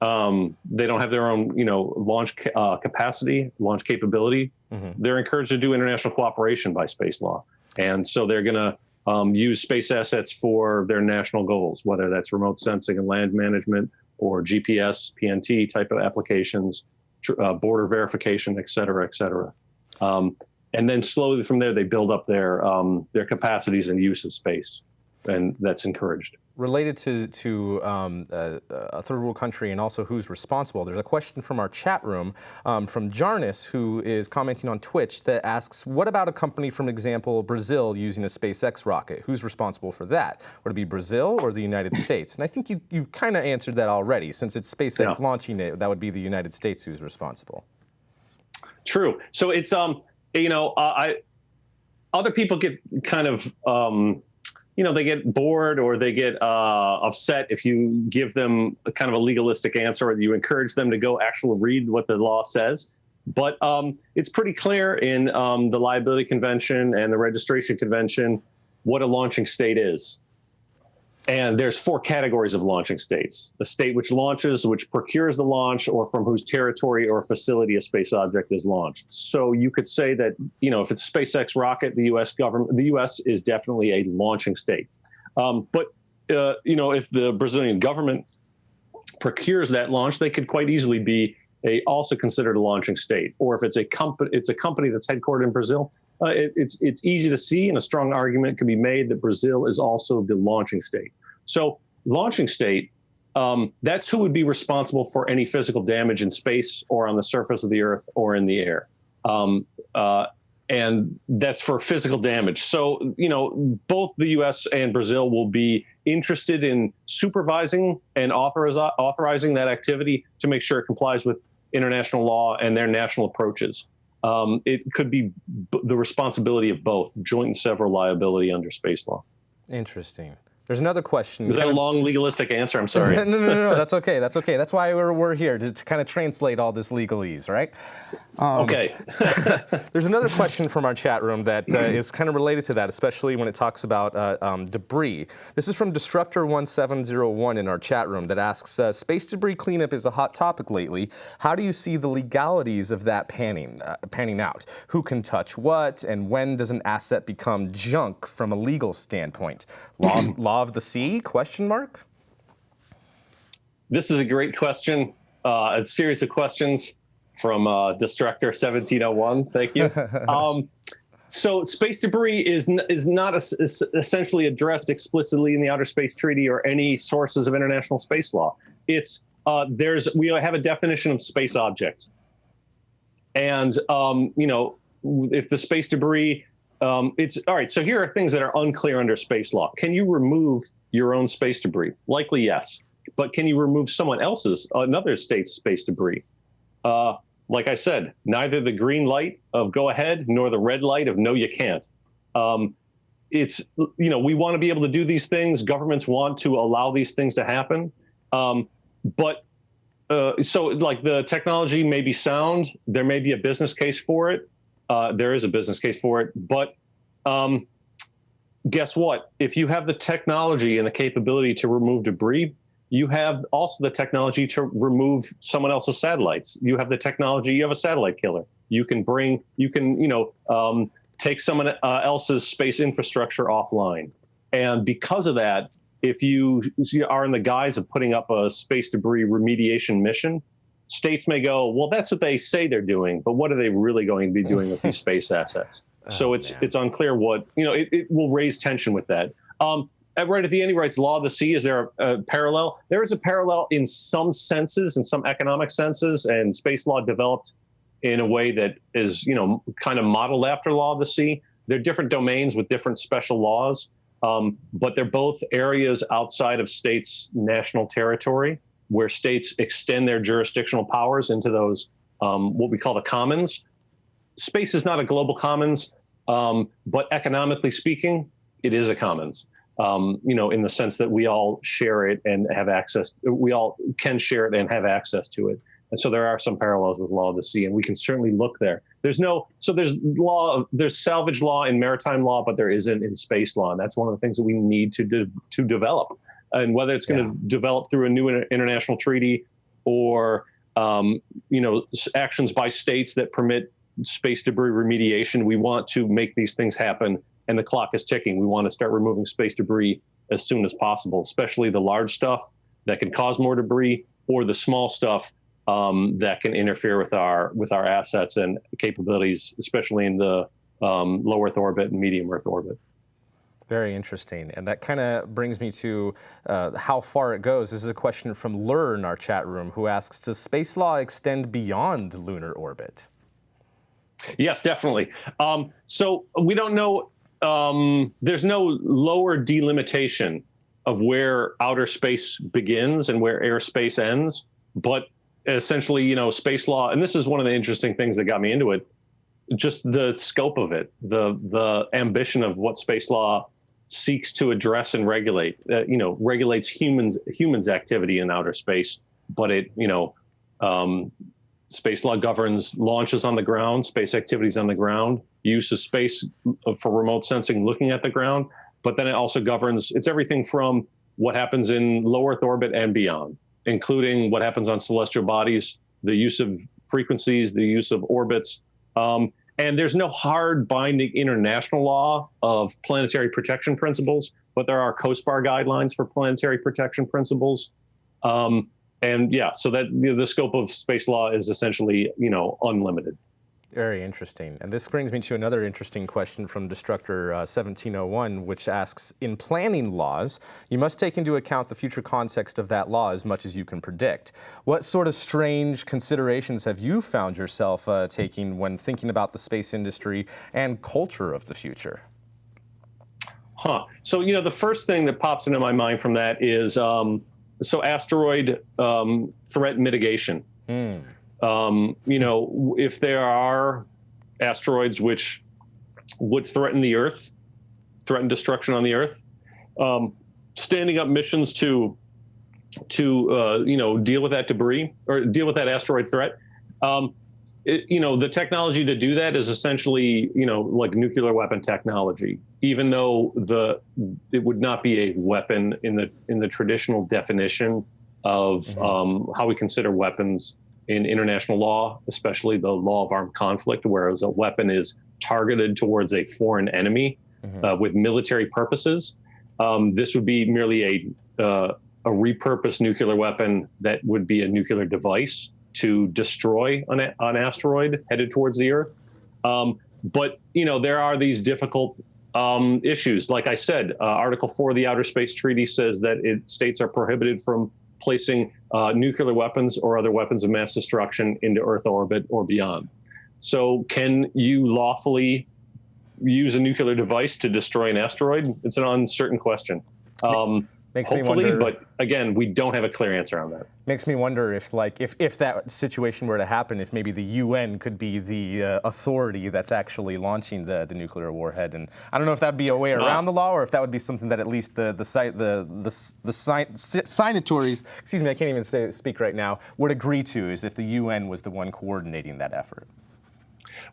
Um, they don't have their own, you know, launch ca- uh, capacity, launch capability. They're encouraged to do international cooperation by space law, and so they're going to um, use space assets for their national goals, whether that's remote sensing and land management or GPS, PNT type of applications, uh, border verification, et cetera, et cetera. Um, and then slowly from there, they build up their um, their capacities and use of space, and that's encouraged. Related to, to um, uh, a third world country and also who's responsible, there's a question from our chat room um, from Jarnis, who is commenting on Twitch, that asks, what about a company from example, Brazil, using a SpaceX rocket? Who's responsible for that? Would it be Brazil or the United States? And I think you, you kind of answered that already. Since it's SpaceX Yeah. launching it, that would be the United States who's responsible. True. So it's um, you know, uh, I other people get kind of um, you know, they get bored or they get uh, upset if you give them a kind of a legalistic answer or you encourage them to go actually read what the law says. But um, it's pretty clear in um, the liability convention and the registration convention what a launching state is. And there's four categories of launching states. The state which launches, which procures the launch, or from whose territory or facility a space object is launched. So you could say that, you know, if it's a SpaceX rocket, the US government, the US is definitely a launching state. Um, but, uh, you know, if the Brazilian government procures that launch, they could quite easily be a, also considered a launching state. Or if it's a company, it's a company that's headquartered in Brazil, uh, it, it's it's easy to see, and a strong argument can be made that Brazil is also the launching state. So launching state, um, that's who would be responsible for any physical damage in space or on the surface of the Earth or in the air. Um, uh, and that's for physical damage. So, you know, both the US and Brazil will be interested in supervising and authoriz- authorizing that activity to make sure it complies with international law and their national approaches. Um, it could be the responsibility of both, joint and several liability under space law. Interesting. There's another question. Is that a long legalistic answer? I'm sorry. no, no, no, no, that's okay. That's okay. That's why we're, we're here to, kind of translate all this legalese, right? okay. There's another question from our chat room that uh, is kind of related to that, especially when it talks about uh, um, debris. This is from Destructor1701 in our chat room that asks uh, Space debris cleanup is a hot topic lately. How do you see the legalities of that panning, uh, panning out? Who can touch what, and when does an asset become junk from a legal standpoint? Law, law of the sea? Question mark. This is a great question. Uh, a series of questions from uh, Destructor 1701. Thank you. um, so space debris is is not es- es- essentially addressed explicitly in the Outer Space Treaty or any sources of international space law. It's uh, there's we have a definition of space object, and um, you know if the space debris. Um, it's all right. So here are things that are unclear under space law. Can you remove your own space debris? Likely yes, but can you remove someone else's, another state's space debris? Uh, like I said, neither the green light of go ahead nor the red light of no, you can't. Um, it's you know we want to be able to do these things. Governments want to allow these things to happen, um, but uh, so like the technology may be sound. There may be a business case for it. Uh, there is a business case for it, but um, guess what? If you have the technology and the capability to remove debris, you have also the technology to remove someone else's satellites. You have the technology. You have a satellite killer. You can bring. You can you know um, take someone uh, else's space infrastructure offline. And because of that, if you are in the guise of putting up a space debris remediation mission, states may go, well, that's what they say they're doing, but what are they really going to be doing with these space assets? So it's it's unclear what you know. It, it will raise tension with that. Um, at- right at the end, he writes, "Law of the sea." Is there a, a parallel? There is a parallel in some senses, in some economic senses, and space law developed in a way that is, you know, kind of modeled after law of the sea. They're different domains with different special laws, um, but they're both areas outside of states' national territory where states extend their jurisdictional powers into those um, what we call the commons. Space is not a global commons, um, but economically speaking, it is a commons. Um, you know, in the sense that we all share it and have access. We all can share it and have access to it. And so there are some parallels with law of the sea, and we can certainly look there. There's no so there's law there's salvage law in maritime law, but there isn't in space law, and that's one of the things that we need to de- to develop. And whether it's going to Yeah. develop through a new inter- international treaty or um, you know s- actions by states that permit space debris remediation, we want to make these things happen. And the clock is ticking. We want to start removing space debris as soon as possible, especially the large stuff that can cause more debris, or the small stuff um, that can interfere with our with our assets and capabilities, especially in the um, low Earth orbit and medium Earth orbit. Very interesting. And that kind of brings me to uh, how far it goes. This is a question from Lur in our chat room who asks Does space law extend beyond lunar orbit? Yes, definitely. Um, so we don't know. Um, there's no lower delimitation of where outer space begins and where airspace ends. But essentially, you know, space law, and this is one of the interesting things that got me into it. Just the scope of it, the the ambition of what space law seeks to address and regulate. Uh, you know, regulates humans humans' activity in outer space, but it you know um, space law governs launches on the ground, space activities on the ground, use of space for remote sensing looking at the ground, but then it also governs it's everything from what happens in low Earth orbit and beyond, including what happens on celestial bodies, the use of frequencies, the use of orbits. Um, and there's no hard binding international law of planetary protection principles, but there are COSPAR guidelines for planetary protection principles. Um, and yeah, so that you know, the scope of space law is essentially, you know, unlimited. Very interesting. And this brings me to another interesting question from Destructor uh, 1701, which asks In planning laws, you must take into account the future context of that law as much as you can predict. What sort of strange considerations have you found yourself uh, taking when thinking about the space industry and culture of the future? Huh. So, you know, the first thing that pops into my mind from that is um, so asteroid um, threat mitigation. Um, you know, if there are asteroids which would threaten the Earth, threaten destruction on the Earth, um, standing up missions to to uh, you know deal with that debris or deal with that asteroid threat. Um, it, you know, the technology to do that is essentially you know like nuclear weapon technology, even though the it would not be a weapon in the in the traditional definition of um, how we consider weapons in international law, especially the law of armed conflict, whereas a weapon is targeted towards a foreign enemy uh, with military purposes. Um, this would be merely a uh, a repurposed nuclear weapon that would be a nuclear device to destroy an, an asteroid headed towards the Earth. Um, but you know there are these difficult um, issues. Like I said, uh, Article Four of the Outer Space Treaty says that it, states are prohibited from placing uh, nuclear weapons or other weapons of mass destruction into Earth orbit or beyond. So, can you lawfully use a nuclear device to destroy an asteroid? It's an uncertain question. Um, Makes me hopefully, wonder- but again, we don't have a clear answer on that. Makes me wonder if, like, if, if that situation were to happen, if maybe the UN could be the uh, authority that's actually launching the, the nuclear warhead. And I don't know if that'd be a way around the law, or if that would be something that at least the the site the the the sign, signatories, excuse me, I can't even say, speak right now, would agree to, is if the UN was the one coordinating that effort.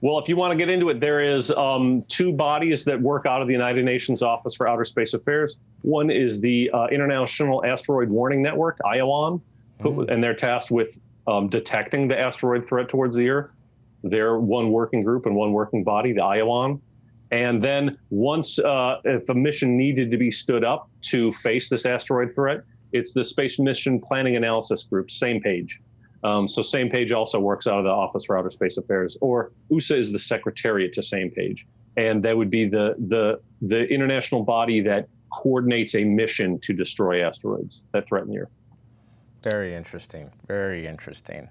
Well, if you want to get into it, there is um, two bodies that work out of the United Nations Office for Outer Space Affairs. One is the uh, International Asteroid Warning Network, IAWN, who- and they're tasked with um, detecting the asteroid threat towards the Earth. They're one working group and one working body, the IAWN. And then once, uh, if a mission needed to be stood up to face this asteroid threat, it's the Space Mission Planning Analysis Group, SMPAG. Um, so SMPAG also works out of the Office for Outer Space Affairs, or USA is the secretariat to SMPAG, and that would be the the the international body that coordinates a mission to destroy asteroids that threaten the Earth. Very interesting. Very interesting.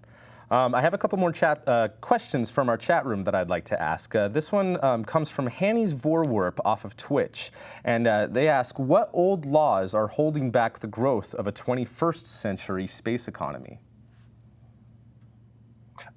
Um, I have a couple more chat uh, questions from our chat room that I'd like to ask. Uh, this one um, comes from Hanny's Voorwerp off of Twitch, and uh, they ask, "What old laws are holding back the growth of a 21st century space economy?"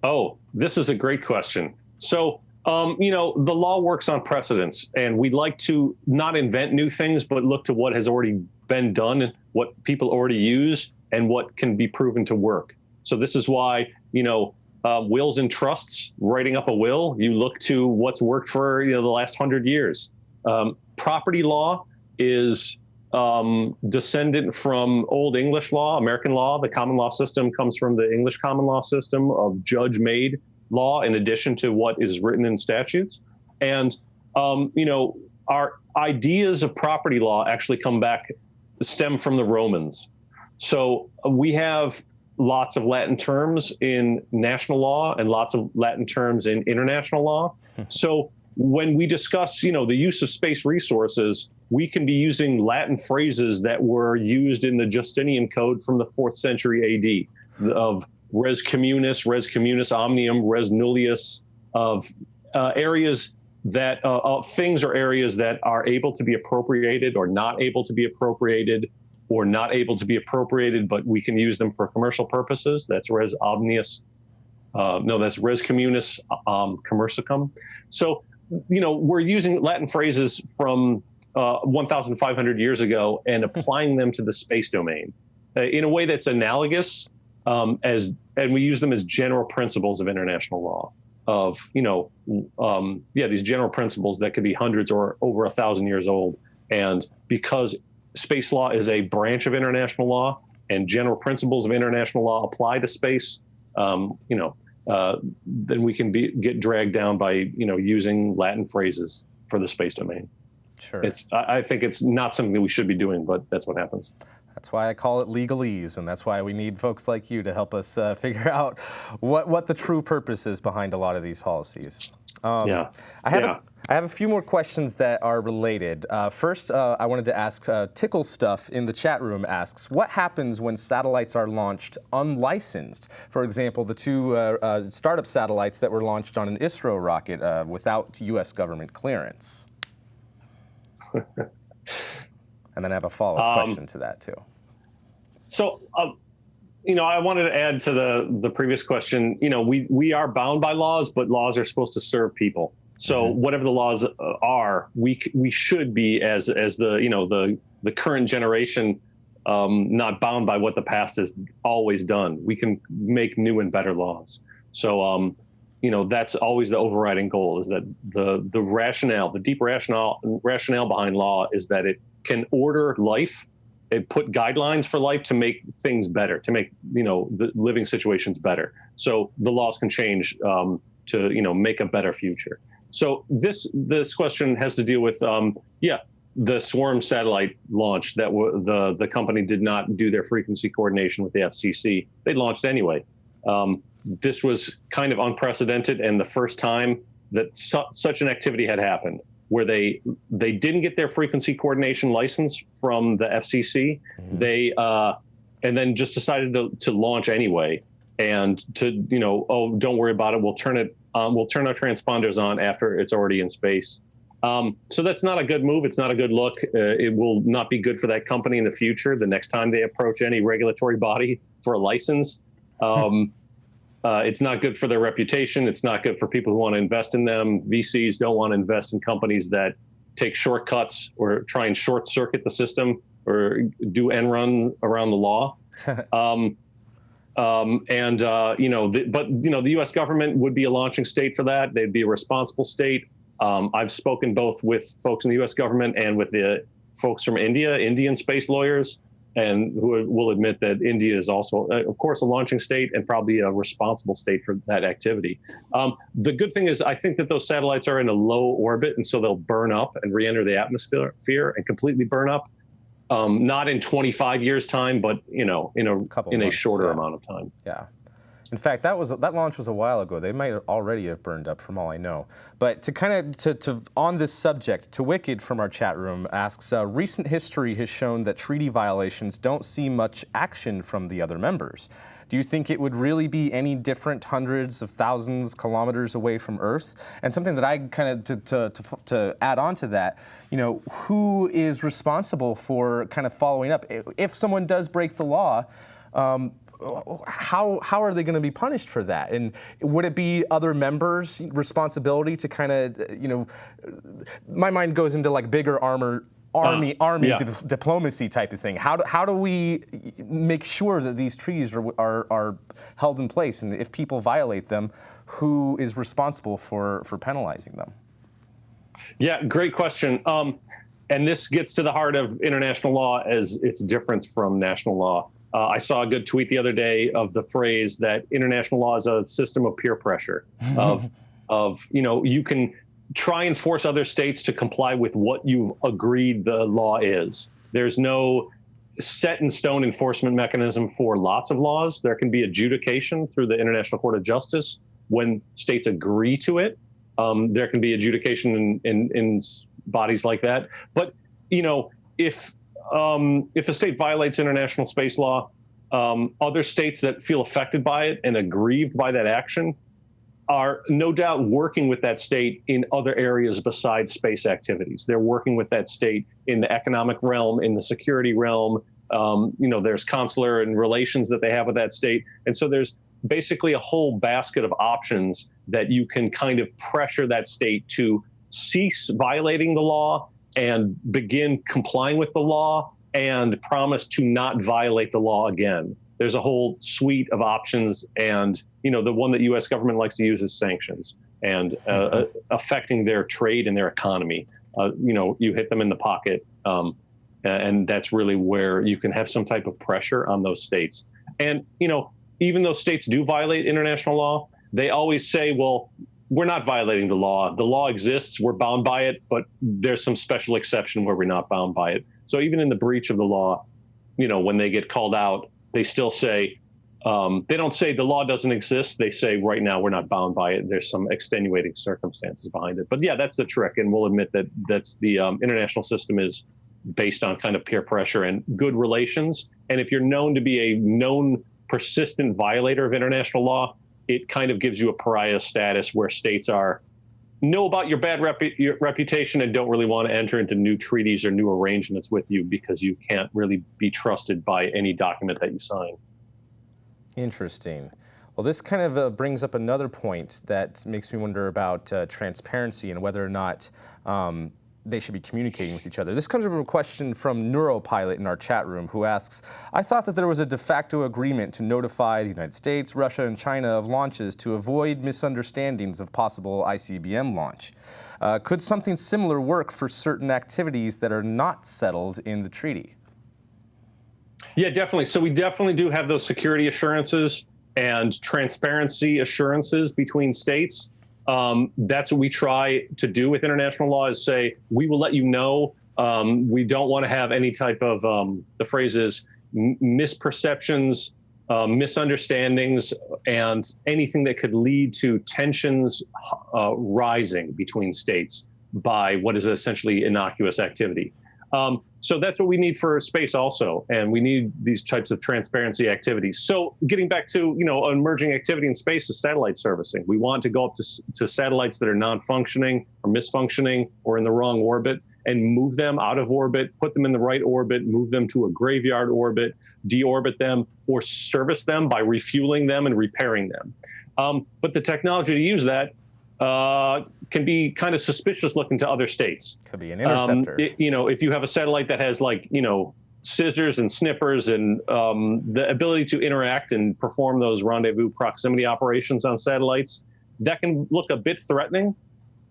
Oh, this is a great question. So, um, you know, the law works on precedents, and we'd like to not invent new things, but look to what has already been done, and what people already use, and what can be proven to work. So this is why, you know, uh, wills and trusts, writing up a will, you look to what's worked for you know the last hundred years. Um, property law is um, descendant from Old English law, American law. The common law system comes from the English common law system of judge-made law, in addition to what is written in statutes. And um, you know, our ideas of property law actually come back, stem from the Romans. So uh, we have lots of Latin terms in national law and lots of Latin terms in international law. so when we discuss, you know, the use of space resources, we can be using Latin phrases that were used in the Justinian Code from the fourth century AD of res communis, res communis omnium, res nullius, of uh, areas that uh, uh, things or areas that are able to be appropriated or not able to be appropriated or not able to be appropriated, but we can use them for commercial purposes. That's res omnius. Uh, no, that's res communis um, commercicum. So, you know, we're using Latin phrases from uh, 1,500 years ago and applying them to the space domain uh, in a way that's analogous um, as, and we use them as general principles of international law. Of you know, um, yeah, these general principles that could be hundreds or over a thousand years old, and because space law is a branch of international law, and general principles of international law apply to space. Um, you know, uh, then we can be get dragged down by you know using Latin phrases for the space domain. Sure. It's I, think it's not something that we should be doing, but that's what happens. That's why I call it legalese, and that's why we need folks like you to help us uh, figure out what, what the true purpose is behind a lot of these policies. Um, Yeah. I have, Yeah. a, I have a few more questions that are related. Uh, first, uh, I wanted to ask uh, Tickle Stuff in the chat room asks, what happens when satellites are launched unlicensed? For example, the two uh, uh, startup satellites that were launched on an ISRO rocket uh, without U.S. government clearance. and then I have a follow-up Um, question to that too. So, um, you know, I wanted to add to the the previous question. You know, we we are bound by laws, but laws are supposed to serve people. So whatever the laws uh, are, we we should be as as the you know the the current generation, um, not bound by what the past has always done. We can make new and better laws. So, um, you know, that's always the overriding goal: is that the the rationale, the deep rationale rationale behind law is that it can order life it put guidelines for life to make things better, to make you know the living situations better. So the laws can change um, to you know make a better future. So this this question has to deal with um, yeah the swarm satellite launch that the the company did not do their frequency coordination with the FCC. They launched anyway. Um, this was kind of unprecedented and the first time that su- such an activity had happened where they they didn't get their frequency coordination license from the FCC. They uh, and then just decided to, to launch anyway, and to you know oh don't worry about it. We'll turn it um, we'll turn our transponders on after it's already in space. Um, so that's not a good move. It's not a good look. Uh, it will not be good for that company in the future. The next time they approach any regulatory body for a license. Um, uh, it's not good for their reputation. It's not good for people who want to invest in them. VCs don't want to invest in companies that take shortcuts or try and short circuit the system or do end run around the law. um, um, and uh, you know, the, but you know, the U.S. government would be a launching state for that. They'd be a responsible state. Um, I've spoken both with folks in the U.S. government and with the folks from India, Indian space lawyers, and who will admit that India is also, uh, of course, a launching state and probably a responsible state for that activity. Um, the good thing is, I think that those satellites are in a low orbit, and so they'll burn up and re-enter the atmosphere and completely burn up. Um, not in 25 years' time, but you know, in a Couple in a shorter yeah. amount of time. Yeah. In fact, that was that launch was a while ago. They might already have burned up, from all I know. But to kind of to, to on this subject, to Wicked from our chat room asks, uh, recent history has shown that treaty violations don't see much action from the other members. Do you think it would really be any different hundreds of thousands kilometers away from Earth? And something that I kind of to, to, to, to add on to that, you know, who is responsible for kind of following up? If someone does break the law, um, how how are they going to be punished for that? And would it be other members' responsibility to kind of you know? My mind goes into like bigger armor. Army, Uh, army yeah. di- diplomacy type of thing. How do, how do we make sure that these treaties are, are, are held in place? And if people violate them, who is responsible for, for penalizing them? Yeah, great question. Um, and this gets to the heart of international law as its difference from national law. Uh, I saw a good tweet the other day of the phrase that international law is a system of peer pressure. Of, of you know, you can try and force other states to comply with what you've agreed the law is. There's no set in stone enforcement mechanism for lots of laws. There can be adjudication through the International Court of Justice when states agree to it. Um, there can be adjudication in, in, in bodies like that. But you know, if um, if a state violates international space law, um, other states that feel affected by it and aggrieved by that action are no doubt working with that state in other areas besides space activities. They're working with that state in the economic realm, in the security realm. Um, you know, there's consular and relations that they have with that state, and so there's basically a whole basket of options that you can kind of pressure that state to cease violating the law and begin complying with the law and promise to not violate the law again. There's a whole suite of options, and you know the one that U.S. government likes to use is sanctions and uh, uh, affecting their trade and their economy. Uh, you know, you hit them in the pocket, um, and that's really where you can have some type of pressure on those states. And you know, even though states do violate international law, they always say, "Well, we're not violating the law. The law exists. We're bound by it, but there's some special exception where we're not bound by it." So even in the breach of the law, you know, when they get called out, they still say, um, they don't say the law doesn't exist. They say right now we're not bound by it. There's some extenuating circumstances behind it. But yeah, that's the trick, and we'll admit that that's the um, international system is based on kind of peer pressure and good relations. And if you're known to be a known persistent violator of international law, it kind of gives you a pariah status where states are know about your bad your reputation and don't really want to enter into new treaties or new arrangements with you because you can't really be trusted by any document that you sign. Interesting. Well, this kind of uh, brings up another point that makes me wonder about uh, transparency and whether or not um, they should be communicating with each other. This comes from a question from Neuropilot in our chat room who asks, I thought that there was a de facto agreement to notify the United States, Russia, and China of launches to avoid misunderstandings of possible ICBM launch. Uh, could something similar work for certain activities that are not settled in the treaty? Yeah, definitely. So we definitely do have those security assurances and transparency assurances between states. Um, that's what we try to do with international law is say, we will let you know. Um, we don't want to have any type of, um, the phrase is misperceptions, uh, misunderstandings, and anything that could lead to tensions uh, rising between states by what is essentially innocuous activity. Um, so that's what we need for space also, and we need these types of transparency activities. So getting back to you know emerging activity in space is satellite servicing. We want to go up to, to satellites that are non-functioning or misfunctioning or in the wrong orbit and move them out of orbit, put them in the right orbit, move them to a graveyard orbit, deorbit them, or service them by refueling them and repairing them. Um, but the technology to use that uh, can be kind of suspicious looking to other states. Could be an Um, interceptor. it- you know, if you have a satellite that has like, you know, scissors and snippers and um, the ability to interact and perform those rendezvous proximity operations on satellites, that can look a bit threatening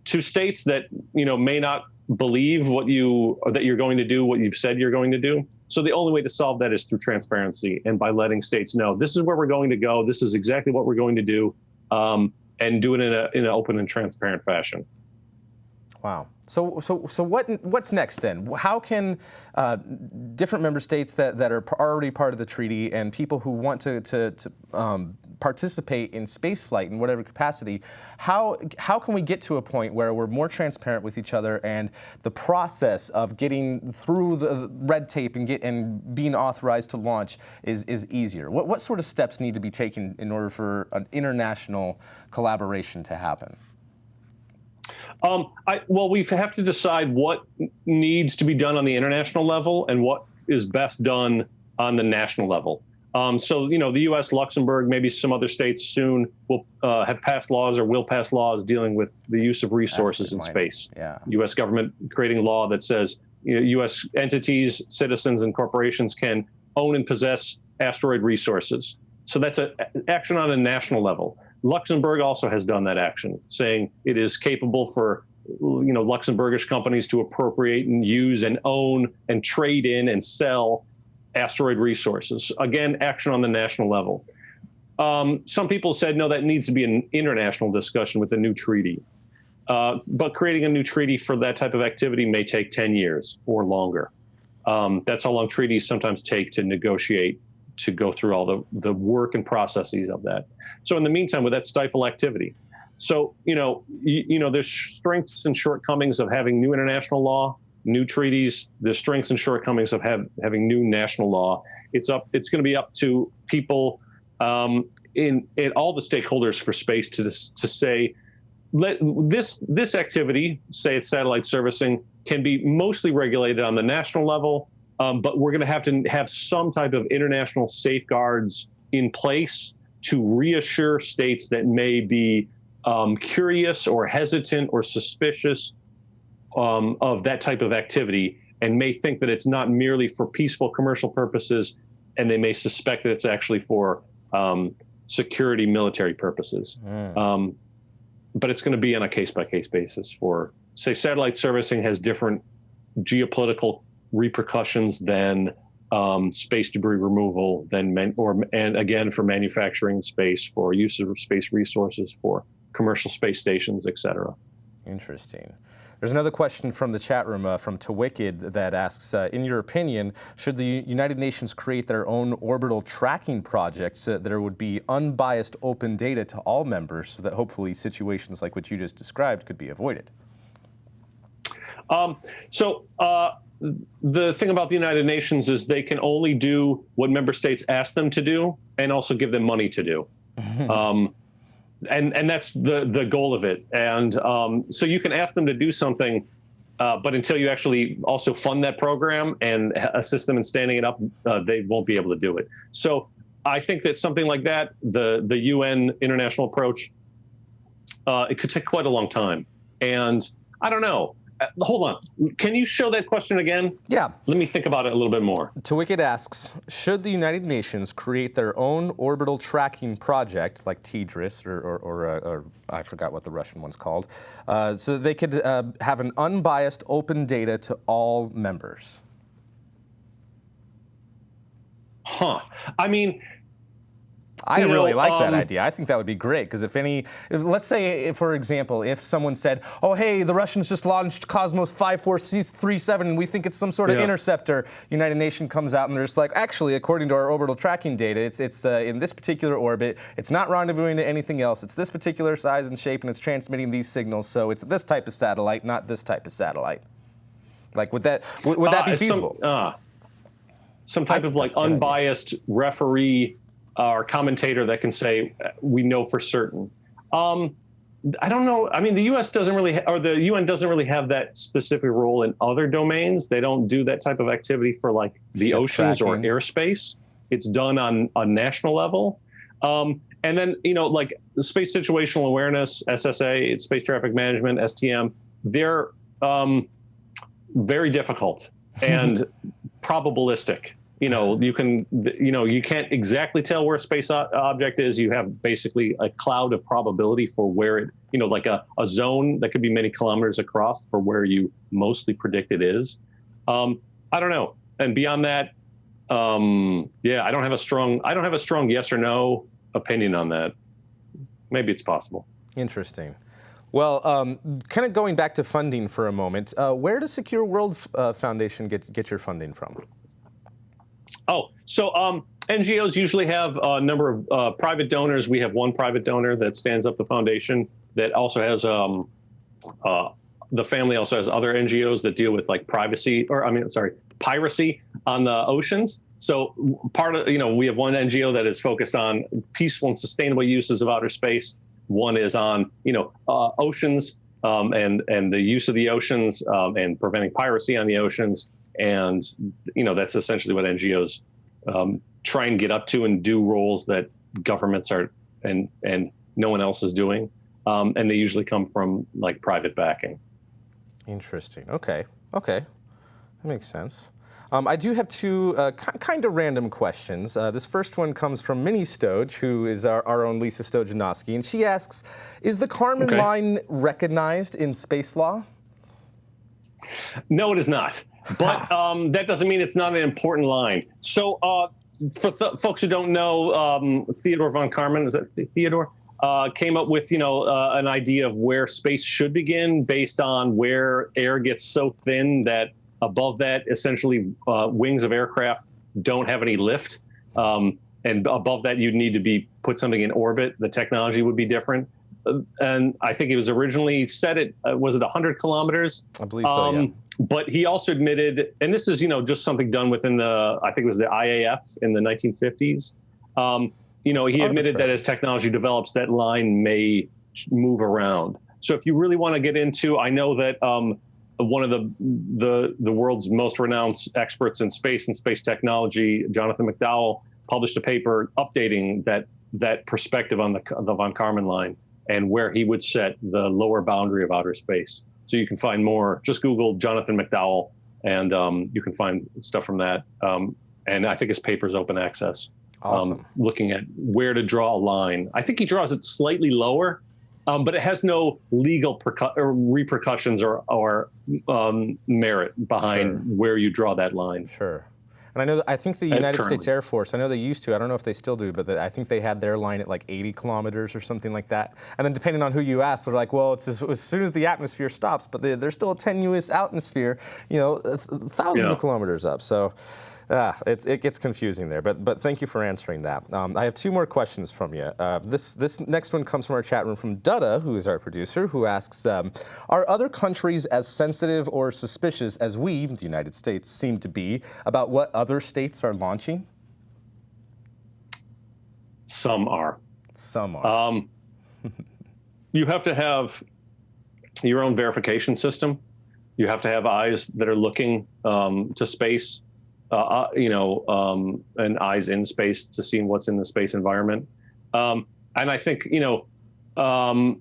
to states that you know may not believe what you that you're going to do what you've said you're going to do. So the only way to solve that is through transparency and by letting states know this is where we're going to go, this is exactly what we're going to do, um, and do it in in an open and transparent fashion. Wow. So, so, so what, what's next then? How can uh, different member states that, that are already part of the treaty and people who want to, to, to um, participate in spaceflight in whatever capacity, how, how can we get to a point where we're more transparent with each other and the process of getting through the red tape and, get, and being authorized to launch is, is easier? What, what sort of steps need to be taken in order for an international collaboration to happen? Um, I, well, we have to decide what needs to be done on the international level and what is best done on the national level. Um, so, you know, the U.S., Luxembourg, maybe some other states soon will uh, have passed laws or will pass laws dealing with the use of resources in space. Yeah. U.S. government creating law that says you know, U.S. entities, citizens, and corporations can own and possess asteroid resources. So that's an action on a national level. Luxembourg also has done that action, saying it is capable for you know Luxembourgish companies to appropriate and use and own and trade in and sell asteroid resources. Again, action on the national level. Um, some people said no, that needs to be an international discussion with a new treaty. Uh, but creating a new treaty for that type of activity may take 10 years or longer. Um, that's how long treaties sometimes take to negotiate, to go through all the, the work and processes of that. So in the meantime, would that stifle activity? So, you know, you, you know, there's strengths and shortcomings of having new international law, new treaties, the strengths and shortcomings of have, having new national law. It's up, it's going to be up to people um, in, in all the stakeholders for space to, to say, let this this activity, say it's satellite servicing, can be mostly regulated on the national level, um, but we're going to have to have some type of international safeguards in place to reassure states that may be um, curious or hesitant or suspicious um, of that type of activity and may think that it's not merely for peaceful commercial purposes, and they may suspect that it's actually for um, security military purposes. Um, but it's going to be on a case by case basis for, say, satellite servicing has different geopolitical repercussions than um, space debris removal, than man, or and again for manufacturing space, for use of space resources, for commercial space stations, et cetera. Interesting. There's another question from the chat room uh, from Tawicked that asks, uh, in your opinion, should the United Nations create their own orbital tracking project so that there would be unbiased open data to all members so that hopefully situations like what you just described could be avoided? Um, so uh, the thing about the United Nations is they can only do what member states ask them to do, and also give them money to do. um, and and that's the the goal of it. And um, so you can ask them to do something, uh, but until you actually also fund that program and assist them in standing it up, uh, they won't be able to do it. So I think that something like that, the the UN international approach, uh, it could take quite a long time. And I don't know. Uh, hold on. Can you show that question again? Yeah. Let me think about it a little bit more. Tawicked asks, should the United Nations create their own orbital tracking project, like TDRSS, or, or, or, uh, or I forgot what the Russian one's called, uh, so they could uh, have an unbiased open data to all members? Huh. I mean, I You know, really like that um, idea. I think that would be great because if any, if, let's say, if, for example, if someone said, "Oh, hey, the Russians just launched Cosmos 5437, and we think it's some sort of Yeah. interceptor," United Nations comes out and they're just like, "Actually, according to our orbital tracking data, it's it's uh, in this particular orbit. It's not rendezvousing to anything else. It's this particular size and shape, and it's transmitting these signals. So it's this type of satellite, not this type of satellite." Like, would that would, would that uh, be some- feasible? uh, Some, type think of like good idea. unbiased referee uh, or commentator that can say we know for certain. Um, I don't know. I mean, the U.S. doesn't really, or the UN doesn't really have that specific role in other domains. They don't do that type of activity for like the Ship oceans tracking. or airspace. It's done on a national level. Um, and then, you know, like space situational awareness, SSA, it's space traffic management, STM, they're um, very difficult and probabilistic. You know, you can, you know, you can't exactly tell where a space object is. You have basically a cloud of probability for where it, you know, like a, a zone that could be many kilometers across for where you mostly predict it is. Um, I don't know. And beyond that, um, yeah, I don't have a strong, I don't have a strong yes or no opinion on that. Maybe it's possible. Interesting. Well, um, kind of going back to funding for a moment, uh, where does Secure World uh, Foundation get, get your funding from? Oh, so um, NGOs usually have a number of uh, private donors. We have one private donor that stands up the foundation that also has um, uh, the family also has other NGOs that deal with like privacy or I mean sorry piracy on the oceans. So part of you know we have one NGO that is focused on peaceful and sustainable uses of outer space. One is on you know uh, oceans um, and and the use of the oceans um, and preventing piracy on the oceans. And you know that's essentially what NGOs um, try and get up to and do roles that governments are and and no one else is doing. Um, and they usually come from like private backing. Interesting. Okay. Okay. That makes sense. Um, I do have two uh, kind of random questions. Uh, this first one comes from Minnie Stoge, who is our, our own Lisa Stojanowski, and she asks, is the Kármán Okay. line recognized in space law? No, it is not. But um, that doesn't mean it's not an important line. So, uh, for th- folks who don't know, um, Theodore von Karman, is that Th- Theodore? Uh, came up with, you know, uh, an idea of where space should begin based on where air gets so thin that above that, essentially, uh, wings of aircraft don't have any lift. Um, and above that, you'd need to be put something in orbit. The technology would be different. Uh, and I think it was originally set at, uh, was it 100 kilometers? I believe so, yeah. But he also admitted, and this is, you know, just something done within the, I think it was the IAF in the 1950s. Um, you know, he admitted that as technology develops, that line may move around. So if you really want to get into, I know that um, one of the, the the world's most renowned experts in space and space technology, Jonathan McDowell, published a paper updating that that perspective on the the von Karman line and where he would set the lower boundary of outer space. So you can find more. Just Google Jonathan McDowell, and um, you can find stuff from that. Um, and I think his paper is open access. Awesome. Um, looking at where to draw a line. I think he draws it slightly lower, um, but it has no legal percu- or repercussions or, or um, merit behind Sure. where you draw that line. Sure. And I know, I think the United States. Air Force, I know they used to, I don't know if they still do, but the, I think they had their line at like 80 kilometers or something like that. And then depending on who you ask, they're like, well, it's as, as soon as the atmosphere stops, but they, there's still a tenuous atmosphere, you know, thousands Yeah. of kilometers up. So ah, it's, it gets confusing there, but, but thank you for answering that. Um, I have two more questions from you. Uh, this, this next one comes from our chat room from Dutta, who is our producer, who asks, um, are other countries as sensitive or suspicious as we, the United States, seem to be about what other states are launching? Some are. Some are. Um, you have to have your own verification system. You have to have eyes that are looking um, to space, uh, uh, you know, um, and eyes in space to see what's in the space environment. Um, and I think, you know, um,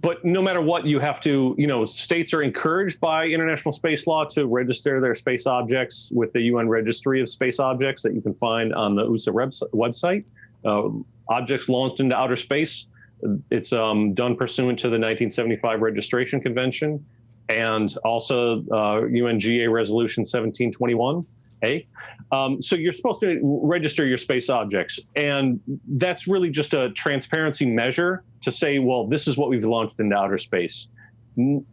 but no matter what, you have to, you know, states are encouraged by international space law to register their space objects with the UN Registry of Space Objects that you can find on the USA webs- website. Uh, objects launched into outer space. It's um, done pursuant to the 1975 Registration Convention and also uh, UNGA Resolution 1721A. Um, so you're supposed to register your space objects, and that's really just a transparency measure to say, well, this is what we've launched into outer space. In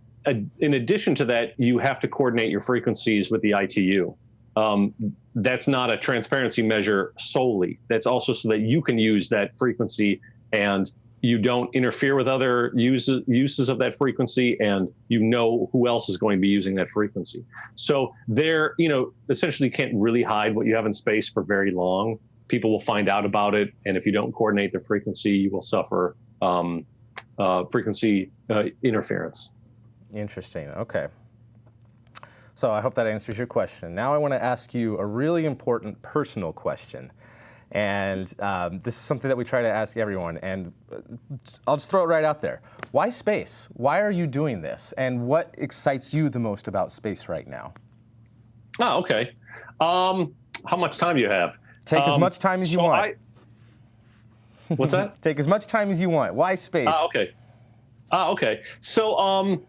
addition to that, you have to coordinate your frequencies with the ITU. Um, that's not a transparency measure solely. That's also so that you can use that frequency and you don't interfere with other uses uses of that frequency and you know who else is going to be using that frequency so there you know essentially can't really hide what you have in space for very long people will find out about it and if you don't coordinate the frequency you will suffer um, uh, frequency uh, interference Interesting. Okay. So I hope that answers your question. Now I want to ask you a really important personal question. And um, this is something that we try to ask everyone. And uh, I'll just throw it right out there. Why space? Why are you doing this? And what excites you the most about space right now? oh okay um, how much time do you have Take as Um, much time as you want. I- what's that Take as much time as you want. Why space? Ah, okay. Ah, okay. So, um,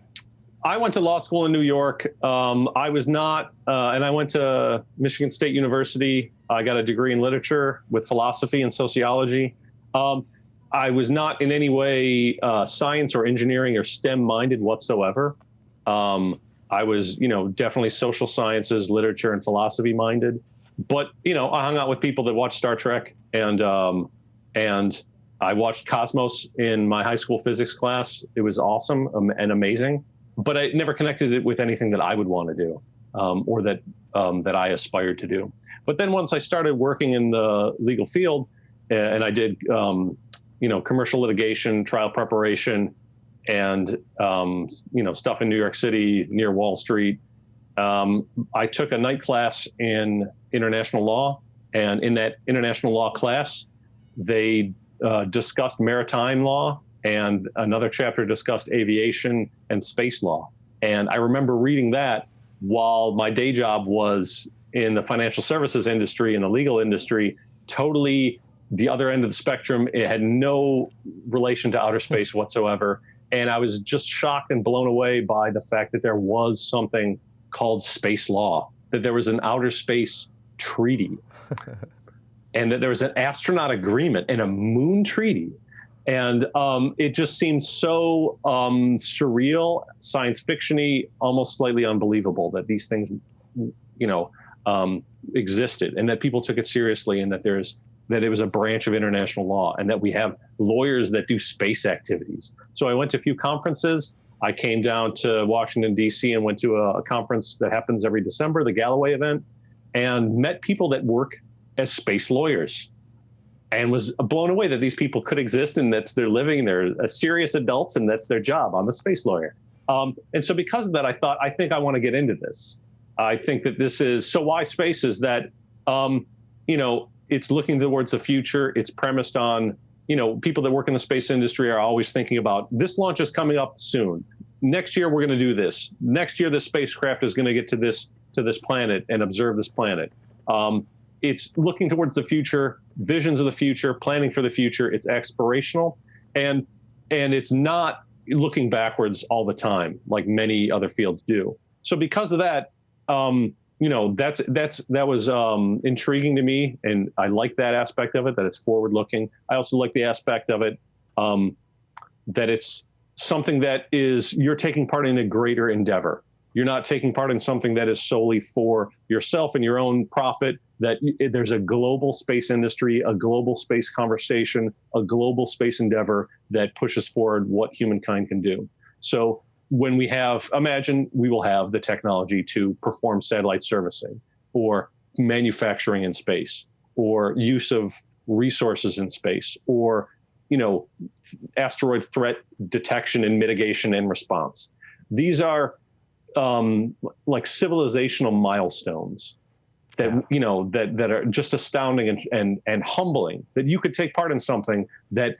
I went to law school in New York. Um, I was not, uh, and I went to Michigan State University. I got a degree in literature with philosophy and sociology. Um, I was not in any way uh, science or engineering or STEM minded whatsoever. Um, I was, you know, definitely social sciences, literature, and philosophy minded. But you know, I hung out with people that watched Star Trek, and um, and I watched Cosmos in my high school physics class. It was awesome um, and amazing, but I never connected it with anything that I would want to do um, or that um, that I aspired to do. But then once I started working in the legal field, and I did, um, you know, commercial litigation, trial preparation, and um, you know, stuff in New York City near Wall Street. Um, I took a night class in international law, and in that international law class, they uh, discussed maritime law, and another chapter discussed aviation and space law. And I remember reading that while my day job was in the financial services industry and the legal industry, totally the other end of the spectrum. It had no relation to outer space whatsoever. And I was just shocked and blown away by the fact that there was something called space law, that there was an outer space treaty, and that there was an astronaut agreement and a moon treaty. And um, it just seemed so um, surreal, science fictiony, almost slightly unbelievable that these things, you know, um, existed and that people took it seriously and that there's that it was a branch of international law and that we have lawyers that do space activities. So I went to a few conferences. I came down to Washington, D.C., and went to a, a conference that happens every December, the Galloway event, and met people that work as space lawyers and was blown away that these people could exist and that's their living. They're uh, serious adults and that's their job. I'm a space lawyer. Um, and so because of that, I thought, I think I want to get into this. I think that this is so why space is that, um, you know, it's looking towards the future. It's premised on, you know, people that work in the space industry are always thinking about this launch is coming up soon. Next year we're going to do this. Next year the spacecraft is going to get to this to this planet and observe this planet. Um, it's looking towards the future, visions of the future, planning for the future. It's explorational, and and it's not looking backwards all the time like many other fields do. So because of that, um, you know that's that's that was um, intriguing to me, and I like that aspect of it. That it's forward looking. I also like the aspect of it um, that it's something that is you're taking part in a greater endeavor. You're not taking part in something that is solely for yourself and your own profit. That there's a global space industry, a global space conversation, a global space endeavor that pushes forward what humankind can do. So when we have, imagine we will have the technology to perform satellite servicing or manufacturing in space or use of resources in space or you know asteroid threat detection and mitigation and response these are um, like civilizational milestones that yeah. you know that that are just astounding and, and and humbling that you could take part in something that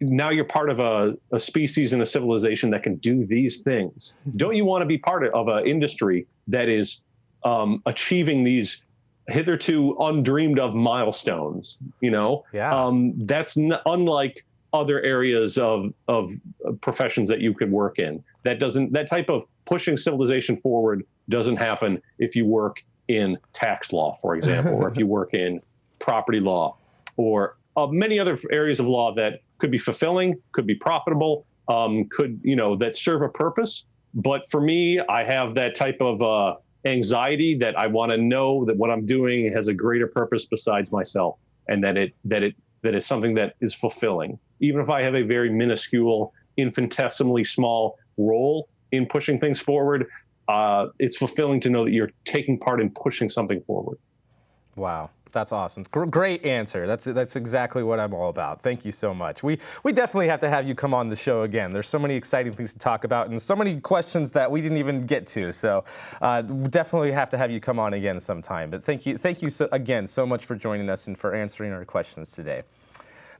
now you're part of a, a species and a civilization that can do these things. Don't you want to be part of an industry that is um, achieving these hitherto undreamed of milestones? You know, yeah. Um, that's n- unlike other areas of of professions that you could work in. That doesn't that type of pushing civilization forward doesn't happen if you work in tax law, for example, or if you work in property law, or uh, many other areas of law that could be fulfilling, could be profitable, um, could you know that serve a purpose. But for me, I have that type of uh, anxiety that I want to know that what I'm doing has a greater purpose besides myself, and that it that it that it's something that is fulfilling, even if I have a very minuscule, infinitesimally small role in pushing things forward. Uh, it's fulfilling to know that you're taking part in pushing something forward. Wow. That's awesome. Great answer. That's that's exactly what I'm all about. Thank you so much. We we definitely have to have you come on the show again. There's so many exciting things to talk about and so many questions that we didn't even get to. So uh, definitely have to have you come on again sometime. But thank you thank you so, again so much for joining us and for answering our questions today.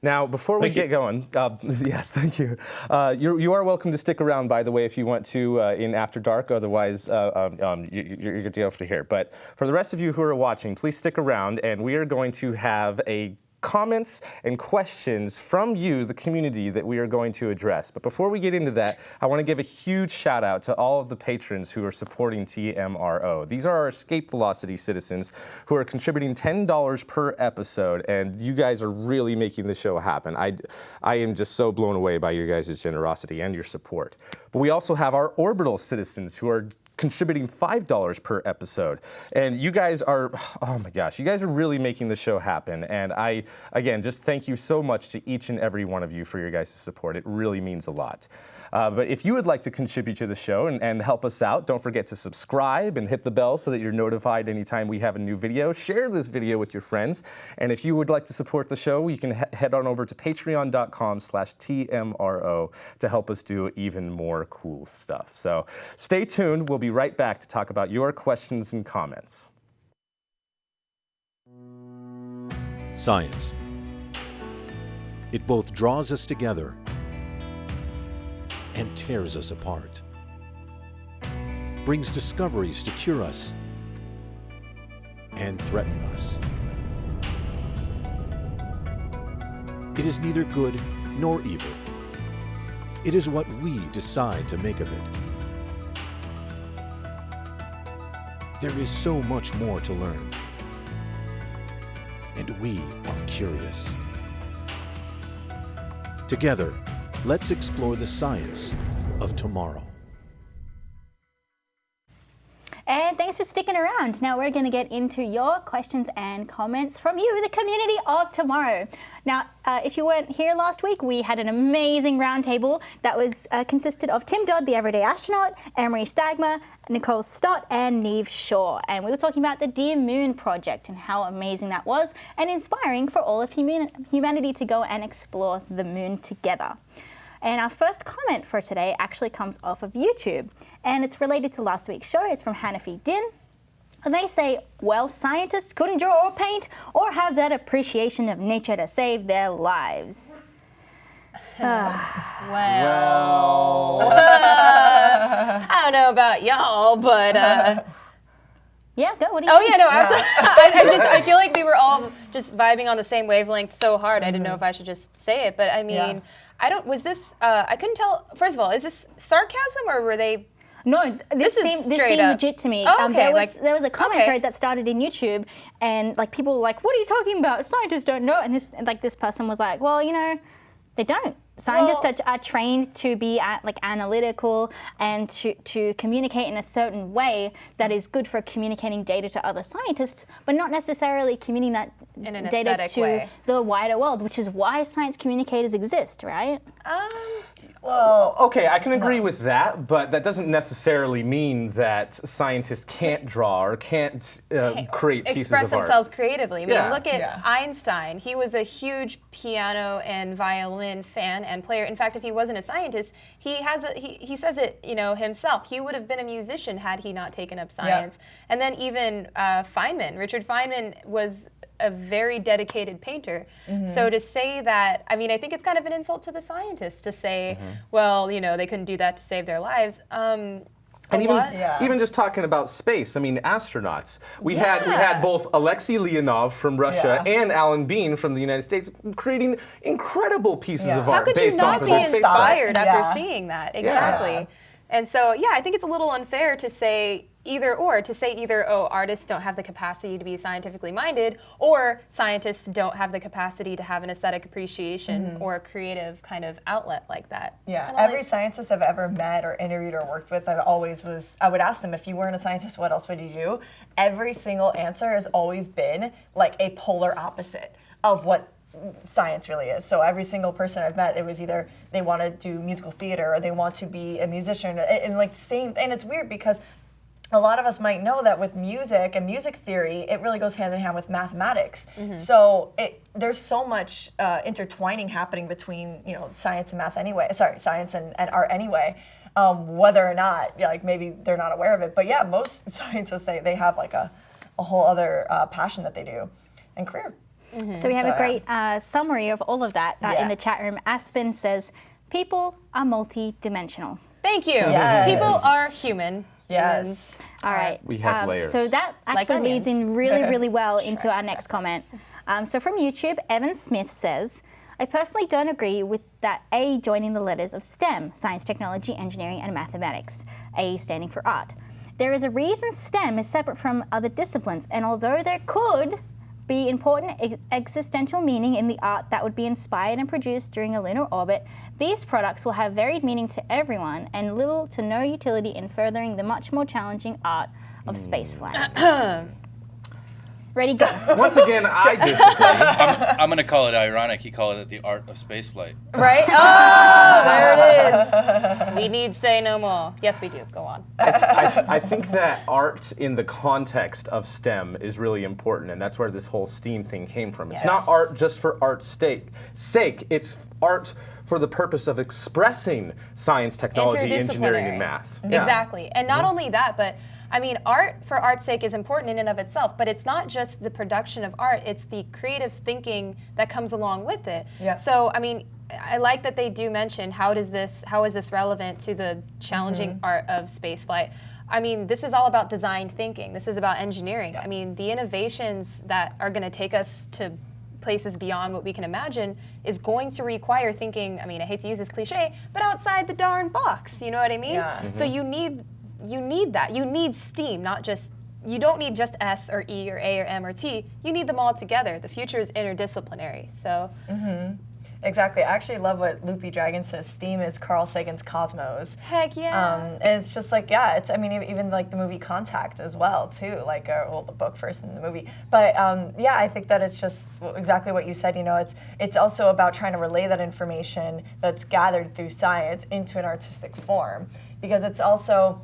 Now, before we get going, uh, yes, thank you. Uh, you're, you are welcome to stick around, by the way, if you want to uh, in After Dark. Otherwise, uh, um, um, you, are good to go for here. But for the rest of you who are watching, please stick around, and we are going to have a comments and questions from you, the community, that we are going to address. But before we get into that, I want to give a huge shout out to all of the patrons who are supporting TMRO. These are our Escape Velocity citizens who are contributing $10 per episode, and you guys are really making the show happen. I, I am just so blown away by your guys' generosity and your support. But we also have our Orbital citizens who are contributing $5 per episode. And you guys are, oh my gosh, you guys are really making the show happen. And I, again, just thank you so much to each and every one of you for your guys' support. It really means a lot. Uh, but if you would like to contribute to the show and, and help us out, don't forget to subscribe and hit the bell so that you're notified anytime we have a new video. Share this video with your friends. And if you would like to support the show, you can he head on over to patreon.com slash TMRO to help us do even more cool stuff. So stay tuned. We'll be right back to talk about your questions and comments. Science. It both draws us together and tears us apart. Brings discoveries to cure us and threaten us. It is neither good nor evil. It is what we decide to make of it. There is so much more to learn. And we are curious. Together, let's explore the science of tomorrow. And thanks for sticking around. Now we're going to get into your questions and comments from you, the community of tomorrow. Now, uh, if you weren't here last week, we had an amazing roundtable that was uh, consisted of Tim Dodd, the everyday astronaut, Emery Stagma, Nicole Stott, and Neve Shaw. And we were talking about the Dear Moon project and how amazing that was and inspiring for all of human humanity to go and explore the moon together. And our first comment for today actually comes off of YouTube, and it's related to last week's show. It's from Hanafi Din. And they say, well, scientists couldn't draw or paint or have that appreciation of nature to save their lives. Well, I don't know about y'all, but uh, Yeah, go. What do you oh think? yeah, no, absolutely. I, I just I feel like we were all just vibing on the same wavelength so hard. I didn't know if I should just say it, but I mean, Yeah. I don't. Was this? Uh, I couldn't tell. First of all, is this sarcasm or were they? No, this, This is seemed this seemed legit to me. Oh, um, okay, there was like- there was a comment okay. that started in YouTube, and like people were like, "What are you talking about? Scientists don't know." And this like this person was like, "Well, you know, they don't. Scientists Well- are, are trained to be uh, like analytical and to to communicate in a certain way that is good for communicating data to other scientists, but not necessarily communicating that In an data aesthetic to way. the wider world, which is why science communicators exist, right? Um, Well, Okay, I can agree with that, but that doesn't necessarily mean that scientists can't draw or can't uh, create pieces express of art. themselves creatively. I mean, Yeah. look at Yeah. Einstein. He was a huge piano and violin fan and player. In fact, if he wasn't a scientist, he has a, he, he says it, you know, himself. He would have been a musician had he not taken up science. And then even uh, Feynman, Richard Feynman was a very dedicated painter. Mm-hmm. So to say that, I mean, I think it's kind of an insult to the scientists to say, Mm-hmm. well, you know, they couldn't do that to save their lives. Um, And even. Yeah. even just talking about space, I mean, astronauts. We had we had both Alexei Leonov from Russia Yeah. and Alan Bean from the United States creating incredible pieces Yeah. of How art How could you based off not be their space art. inspired after Yeah. seeing that? Exactly. And so, yeah, I think it's a little unfair to say either or, to say either, oh, artists don't have the capacity to be scientifically minded, or scientists don't have the capacity to have an aesthetic appreciation mm-hmm. or a creative kind of outlet like that. Yeah, every like- scientist I've ever met or interviewed or worked with, I've always was. I would ask them if you weren't a scientist, what else would you do? Every single answer has always been like a polar opposite of what science really is. So every single person I've met, it was either they want to do musical theater or they want to be a musician, and, and like same. And it's weird because a lot of us might know that with music and music theory, it really goes hand in hand with mathematics. So it, there's so much uh, intertwining happening between you know science and math anyway. Sorry, science and, and art anyway. Um, whether or not yeah, like maybe they're not aware of it, but yeah, most scientists they, they have like a, a whole other uh, passion that they do and career. So we have So, a great uh, summary of all of that uh, in the chat room. Aspen says, people are multi-dimensional. Thank you. Yes. People are human. Yes. All right. We have Um, layers. So that Like actually leads in really, really well into our next comment. Um, so from YouTube, Evan Smith says, I personally don't agree with that A joining the letters of STEM, science, technology, engineering, and mathematics, A standing for art. There is a reason STEM is separate from other disciplines, and although there could be important ex- existential meaning in the art that would be inspired and produced during a lunar orbit, these products will have varied meaning to everyone and little to no utility in furthering the much more challenging art of hmm. spaceflight. Ready, go. Once again, I disagree. I'm gonna call it ironic. He called it the art of spaceflight. Right? Oh, there it is. We need say no more. Yes, we do. Go on. I, I think that art in the context of STEM is really important, and that's where this whole STEAM thing came from. It's not art just for art's sake. Sake. It's art for the purpose of expressing science, technology, engineering, and Interdisciplinary. math. Yeah. Exactly. And not only that, but I mean, art for art's sake is important in and of itself, but it's not just the production of art, it's the creative thinking that comes along with it. Yeah. So, I mean, I like that they do mention how does this how is this relevant to the challenging Mm-hmm. art of spaceflight? I mean, this is all about design thinking. This is about engineering. I mean, the innovations that are going to take us to places beyond what we can imagine is going to require thinking, I mean, I hate to use this cliche, but outside the darn box. You know what I mean? Yeah. So you need you need that. You need STEAM, not just you don't need just S or E or A or M or T. You need them all together. The future is interdisciplinary. So Mm -hmm. Exactly. I actually love what Loopy Dragon says. Steam is Carl Sagan's Cosmos. heck yeah. Um, and it's just like, yeah, it's, I mean, even like the movie Contact as well, too, like, uh, well, the book first and the movie. But um, yeah, I think that it's just exactly what you said, you know, it's, it's also about trying to relay that information that's gathered through science into an artistic form. Because it's also,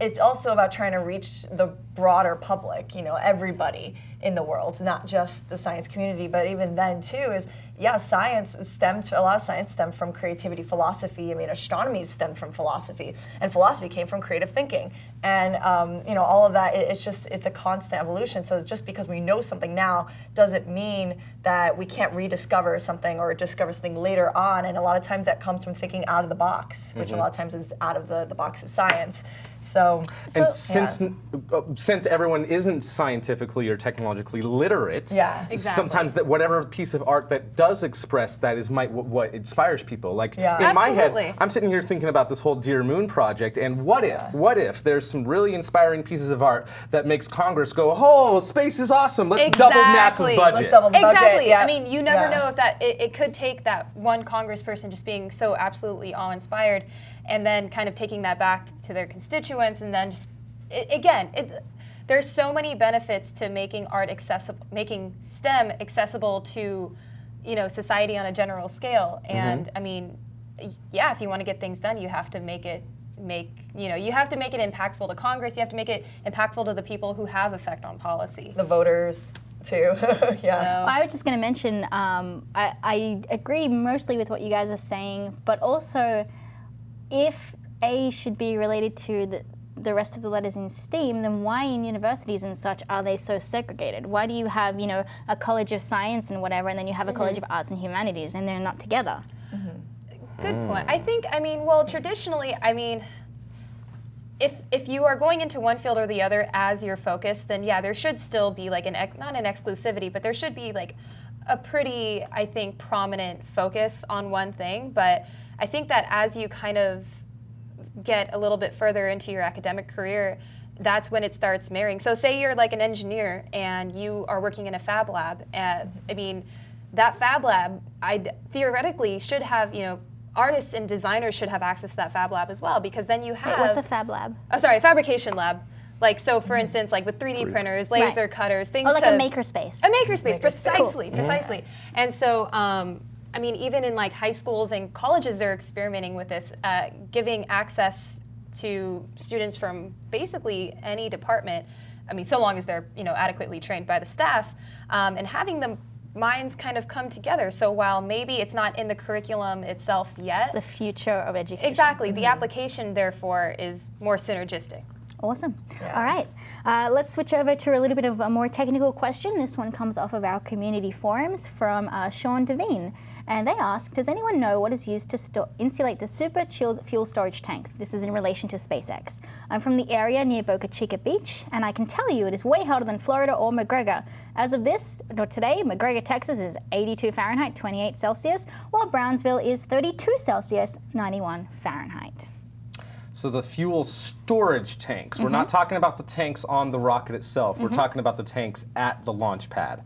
it's also about trying to reach the broader public, you know, everybody in the world, not just the science community, but even then too is yeah, science stemmed a lot of science stemmed from creativity, philosophy. I mean, astronomy stemmed from philosophy, and philosophy came from creative thinking, and um, you know all of that. It, it's just it's a constant evolution. So just because we know something now doesn't mean that we can't rediscover something or discover something later on. And a lot of times that comes from thinking out of the box, which a lot of times is out of the, the box of science. So And So- since uh, since everyone isn't scientifically or technologically literate, Yeah. Exactly. sometimes that whatever piece of art that does express that is might what, what inspires people. Like Yeah. in my head, I'm sitting here thinking about this whole Dear Moon project, and what if, what if there's some really inspiring pieces of art that makes Congress go, oh, space is awesome, let's double NASA's Exactly. budget. Let's double the budget. Exactly. yeah. I mean, you never Yeah. know if that it, it could take that one congressperson just being so absolutely awe-inspired, and then kind of taking that back to their constituents, and then just it, again, it, there's so many benefits to making art accessible, making STEM accessible to, you know, society on a general scale. Mm-hmm. And I mean, yeah, if you want to get things done, you have to make it make you know you have to make it impactful to congress you have to make it impactful to the people who have effect on policy the voters too. yeah. I was just going to mention, um, I, I agree mostly with what you guys are saying, but also if A should be related to the, the rest of the letters in STEAM, then why in universities and such are they so segregated? Why do you have, you know, a college of science and whatever, and then you have a college of arts and humanities, and they're not together? Good mm. point. I think, I mean, well, traditionally, I mean, if if you are going into one field or the other as your focus, then yeah, there should still be like an ex- not an exclusivity, but there should be like a pretty, I think, prominent focus on one thing. But I think that as you kind of get a little bit further into your academic career, that's when it starts marrying. So, say you're like an engineer and you are working in a fab lab. And, I mean, that fab lab, I theoretically should have, you know, artists and designers should have access to that fab lab as well because then you have. Wait, what's a fab lab? Oh, sorry, fabrication lab. Like so, for instance, like with 3D printers, laser Right. cutters, things Oh, like to a makerspace. a makerspace, precisely, Cool. precisely. And so, um, I mean, even in like high schools and colleges, they're experimenting with this, uh, giving access to students from basically any department. I mean, so long as they're you know adequately trained by the staff, um, and having them minds kind of come together. So while maybe it's not in the curriculum itself yet, the future of education. exactly, the application therefore is more synergistic. Awesome. All right. Uh, let's switch over to a little bit of a more technical question. This one comes off of our community forums from uh, Sean Devine. And they ask Does anyone know what is used to insulate the super chilled fuel storage tanks? This is in relation to SpaceX. I'm from the area near Boca Chica Beach, and I can tell you it is way hotter than Florida or McGregor. As of this, or today, McGregor, Texas is 82 Fahrenheit, 28 Celsius, while Brownsville is 32 Celsius, 91 Fahrenheit. So the fuel storage tanks. We're Mm-hmm. not talking about the tanks on the rocket itself. We're talking about the tanks at the launch pad.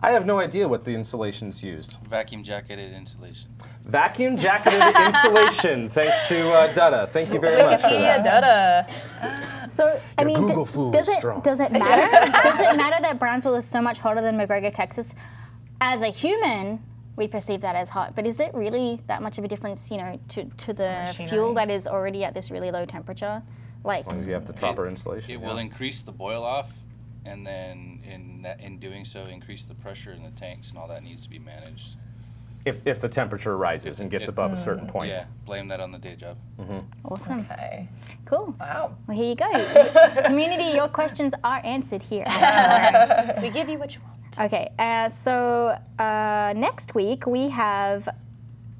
I have no idea what the insulation's used. Vacuum jacketed insulation. Vacuum jacketed insulation. Thanks to uh, Dutta. Thank you very much for Wikipedia that. data. So I Your mean, Google food does is it strong. does it matter? does it matter that Brownsville is so much hotter than McGregor, Texas? As a human, we perceive that as hot, but is it really that much of a difference, you know, to, to the fuel that is already at this really low temperature? Like, As long as you have the proper insulation. It yeah. will increase the boil off, and then in that, in doing so, increase the pressure in the tanks, and all that needs to be managed. if, if the temperature rises and gets if- above a certain point. Yeah, blame that on the day job. awesome, Okay. cool. Wow. Well, here you go. Community, your questions are answered here. We give you what you want. Okay, uh, so uh, next week we have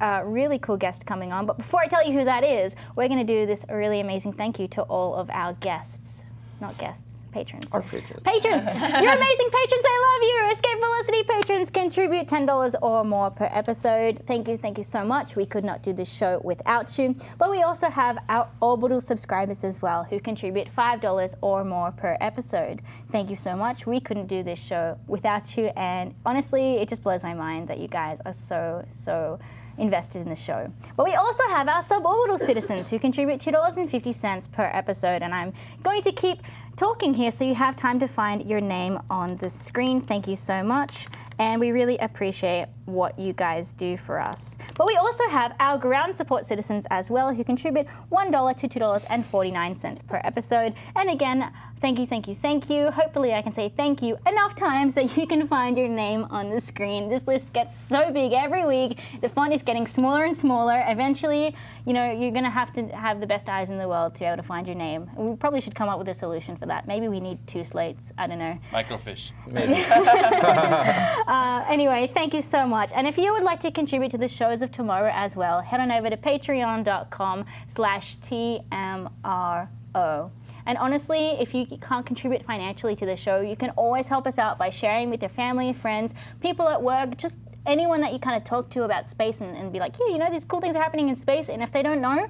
a really cool guest coming on. But before I tell you who that is, we're going to do this really amazing thank you to all of our guests. Not guests, patrons. Our patrons. Patrons! You're amazing patrons. I love you. Escape Velocity patrons contribute $10 or more per episode. Thank you, thank you so much. We could not do this show without you. But we also have our Orbital subscribers as well who contribute $5 or more per episode. Thank you so much. We couldn't do this show without you. And honestly, it just blows my mind that you guys are so, so invested in the show. But we also have our suborbital citizens who contribute $2.50 per episode, and I'm going to keep talking here so you have time to find your name on the screen. Thank you so much. And we really appreciate what you guys do for us. But we also have our ground support citizens as well who contribute $1 to $2.49 per episode. And again, thank you, thank you, thank you. Hopefully, I can say thank you enough times that you can find your name on the screen. This list gets so big every week. The font is getting smaller and smaller. Eventually, you know, you're going to have to have the best eyes in the world to be able to find your name. We probably should come up with a solution for that. Maybe we need two slates. I don't know. Microfiche. Uh, anyway, thank you so much. And if you would like to contribute to the shows of tomorrow as well, head on over to patreon.com slash TMRO. And honestly, if you can't contribute financially to the show, you can always help us out by sharing with your family, friends, people at work, just anyone that you kind of talk to about space and, and be like, yeah, you know, these cool things are happening in space. And if they don't know,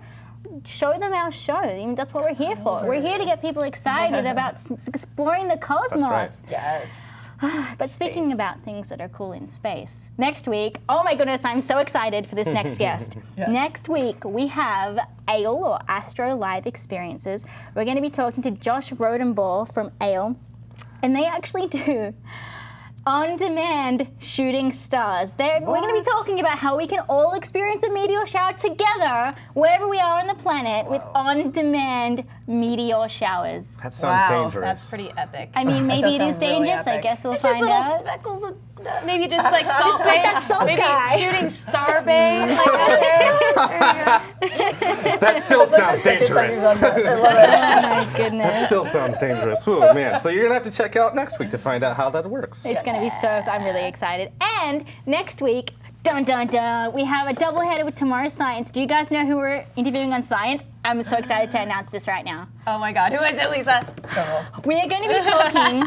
show them our show. I mean, that's what we're here for. We're here to get people excited about s- exploring the cosmos. right. Yes. Ah, but speaking Space. about things that are cool in space, next week, oh my goodness, I'm so excited for this next guest. Next week, we have ALE or Astro Live Experiences. We're going to be talking to Josh Rodenbaugh from ALE, and they actually do on demand shooting stars. They're, we're going to be talking about how we can all experience a meteor shower together wherever we are on the planet with on demand meteor showers. That sounds wow, dangerous. that's pretty epic. I mean, maybe it is sound really dangerous. I guess we'll It's just find little out. Speckles of maybe just like Salt Bae, that salt maybe guy. shooting star bay like out there. There you go. that still sounds dangerous. Oh my goodness. That still sounds dangerous. Oh man. So you're gonna have to check out next week to find out how that works. It's going to be so, I'm really excited. And next week, dun dun dun, we have a double header with Tomorrow's Science. Do you guys know who we're interviewing on science? I'm so excited to announce this right now. Oh my God, who is it, Lisa? We are going to be talking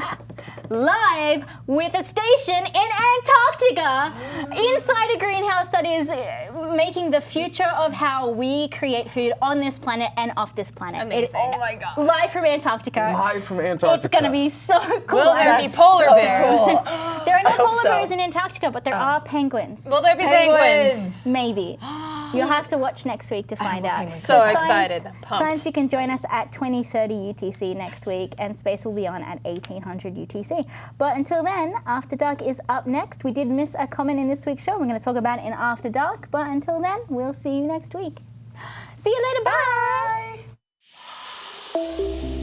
live with a station in Antarctica. Inside a greenhouse that is uh, making the future of how we create food on this planet and off this planet. It- Amazing. Oh my god. live from Antarctica. Live from Antarctica. It's going to be so cool. Will there be polar so bears? cool. There are no polar so. bears in Antarctica, but there oh. are penguins. Will there be penguins? Penguins. Maybe. You'll have to watch next week to find out. penguins. So Science- excited. Pumped. Science, you can join us at 2030 UTC next week, and Space will be on at 1800 UTC. But until then, After Dark is up next. We did miss a comment in this week's show. We're going to talk about it in After Dark. But until then, we'll see you next week. See you later. Bye.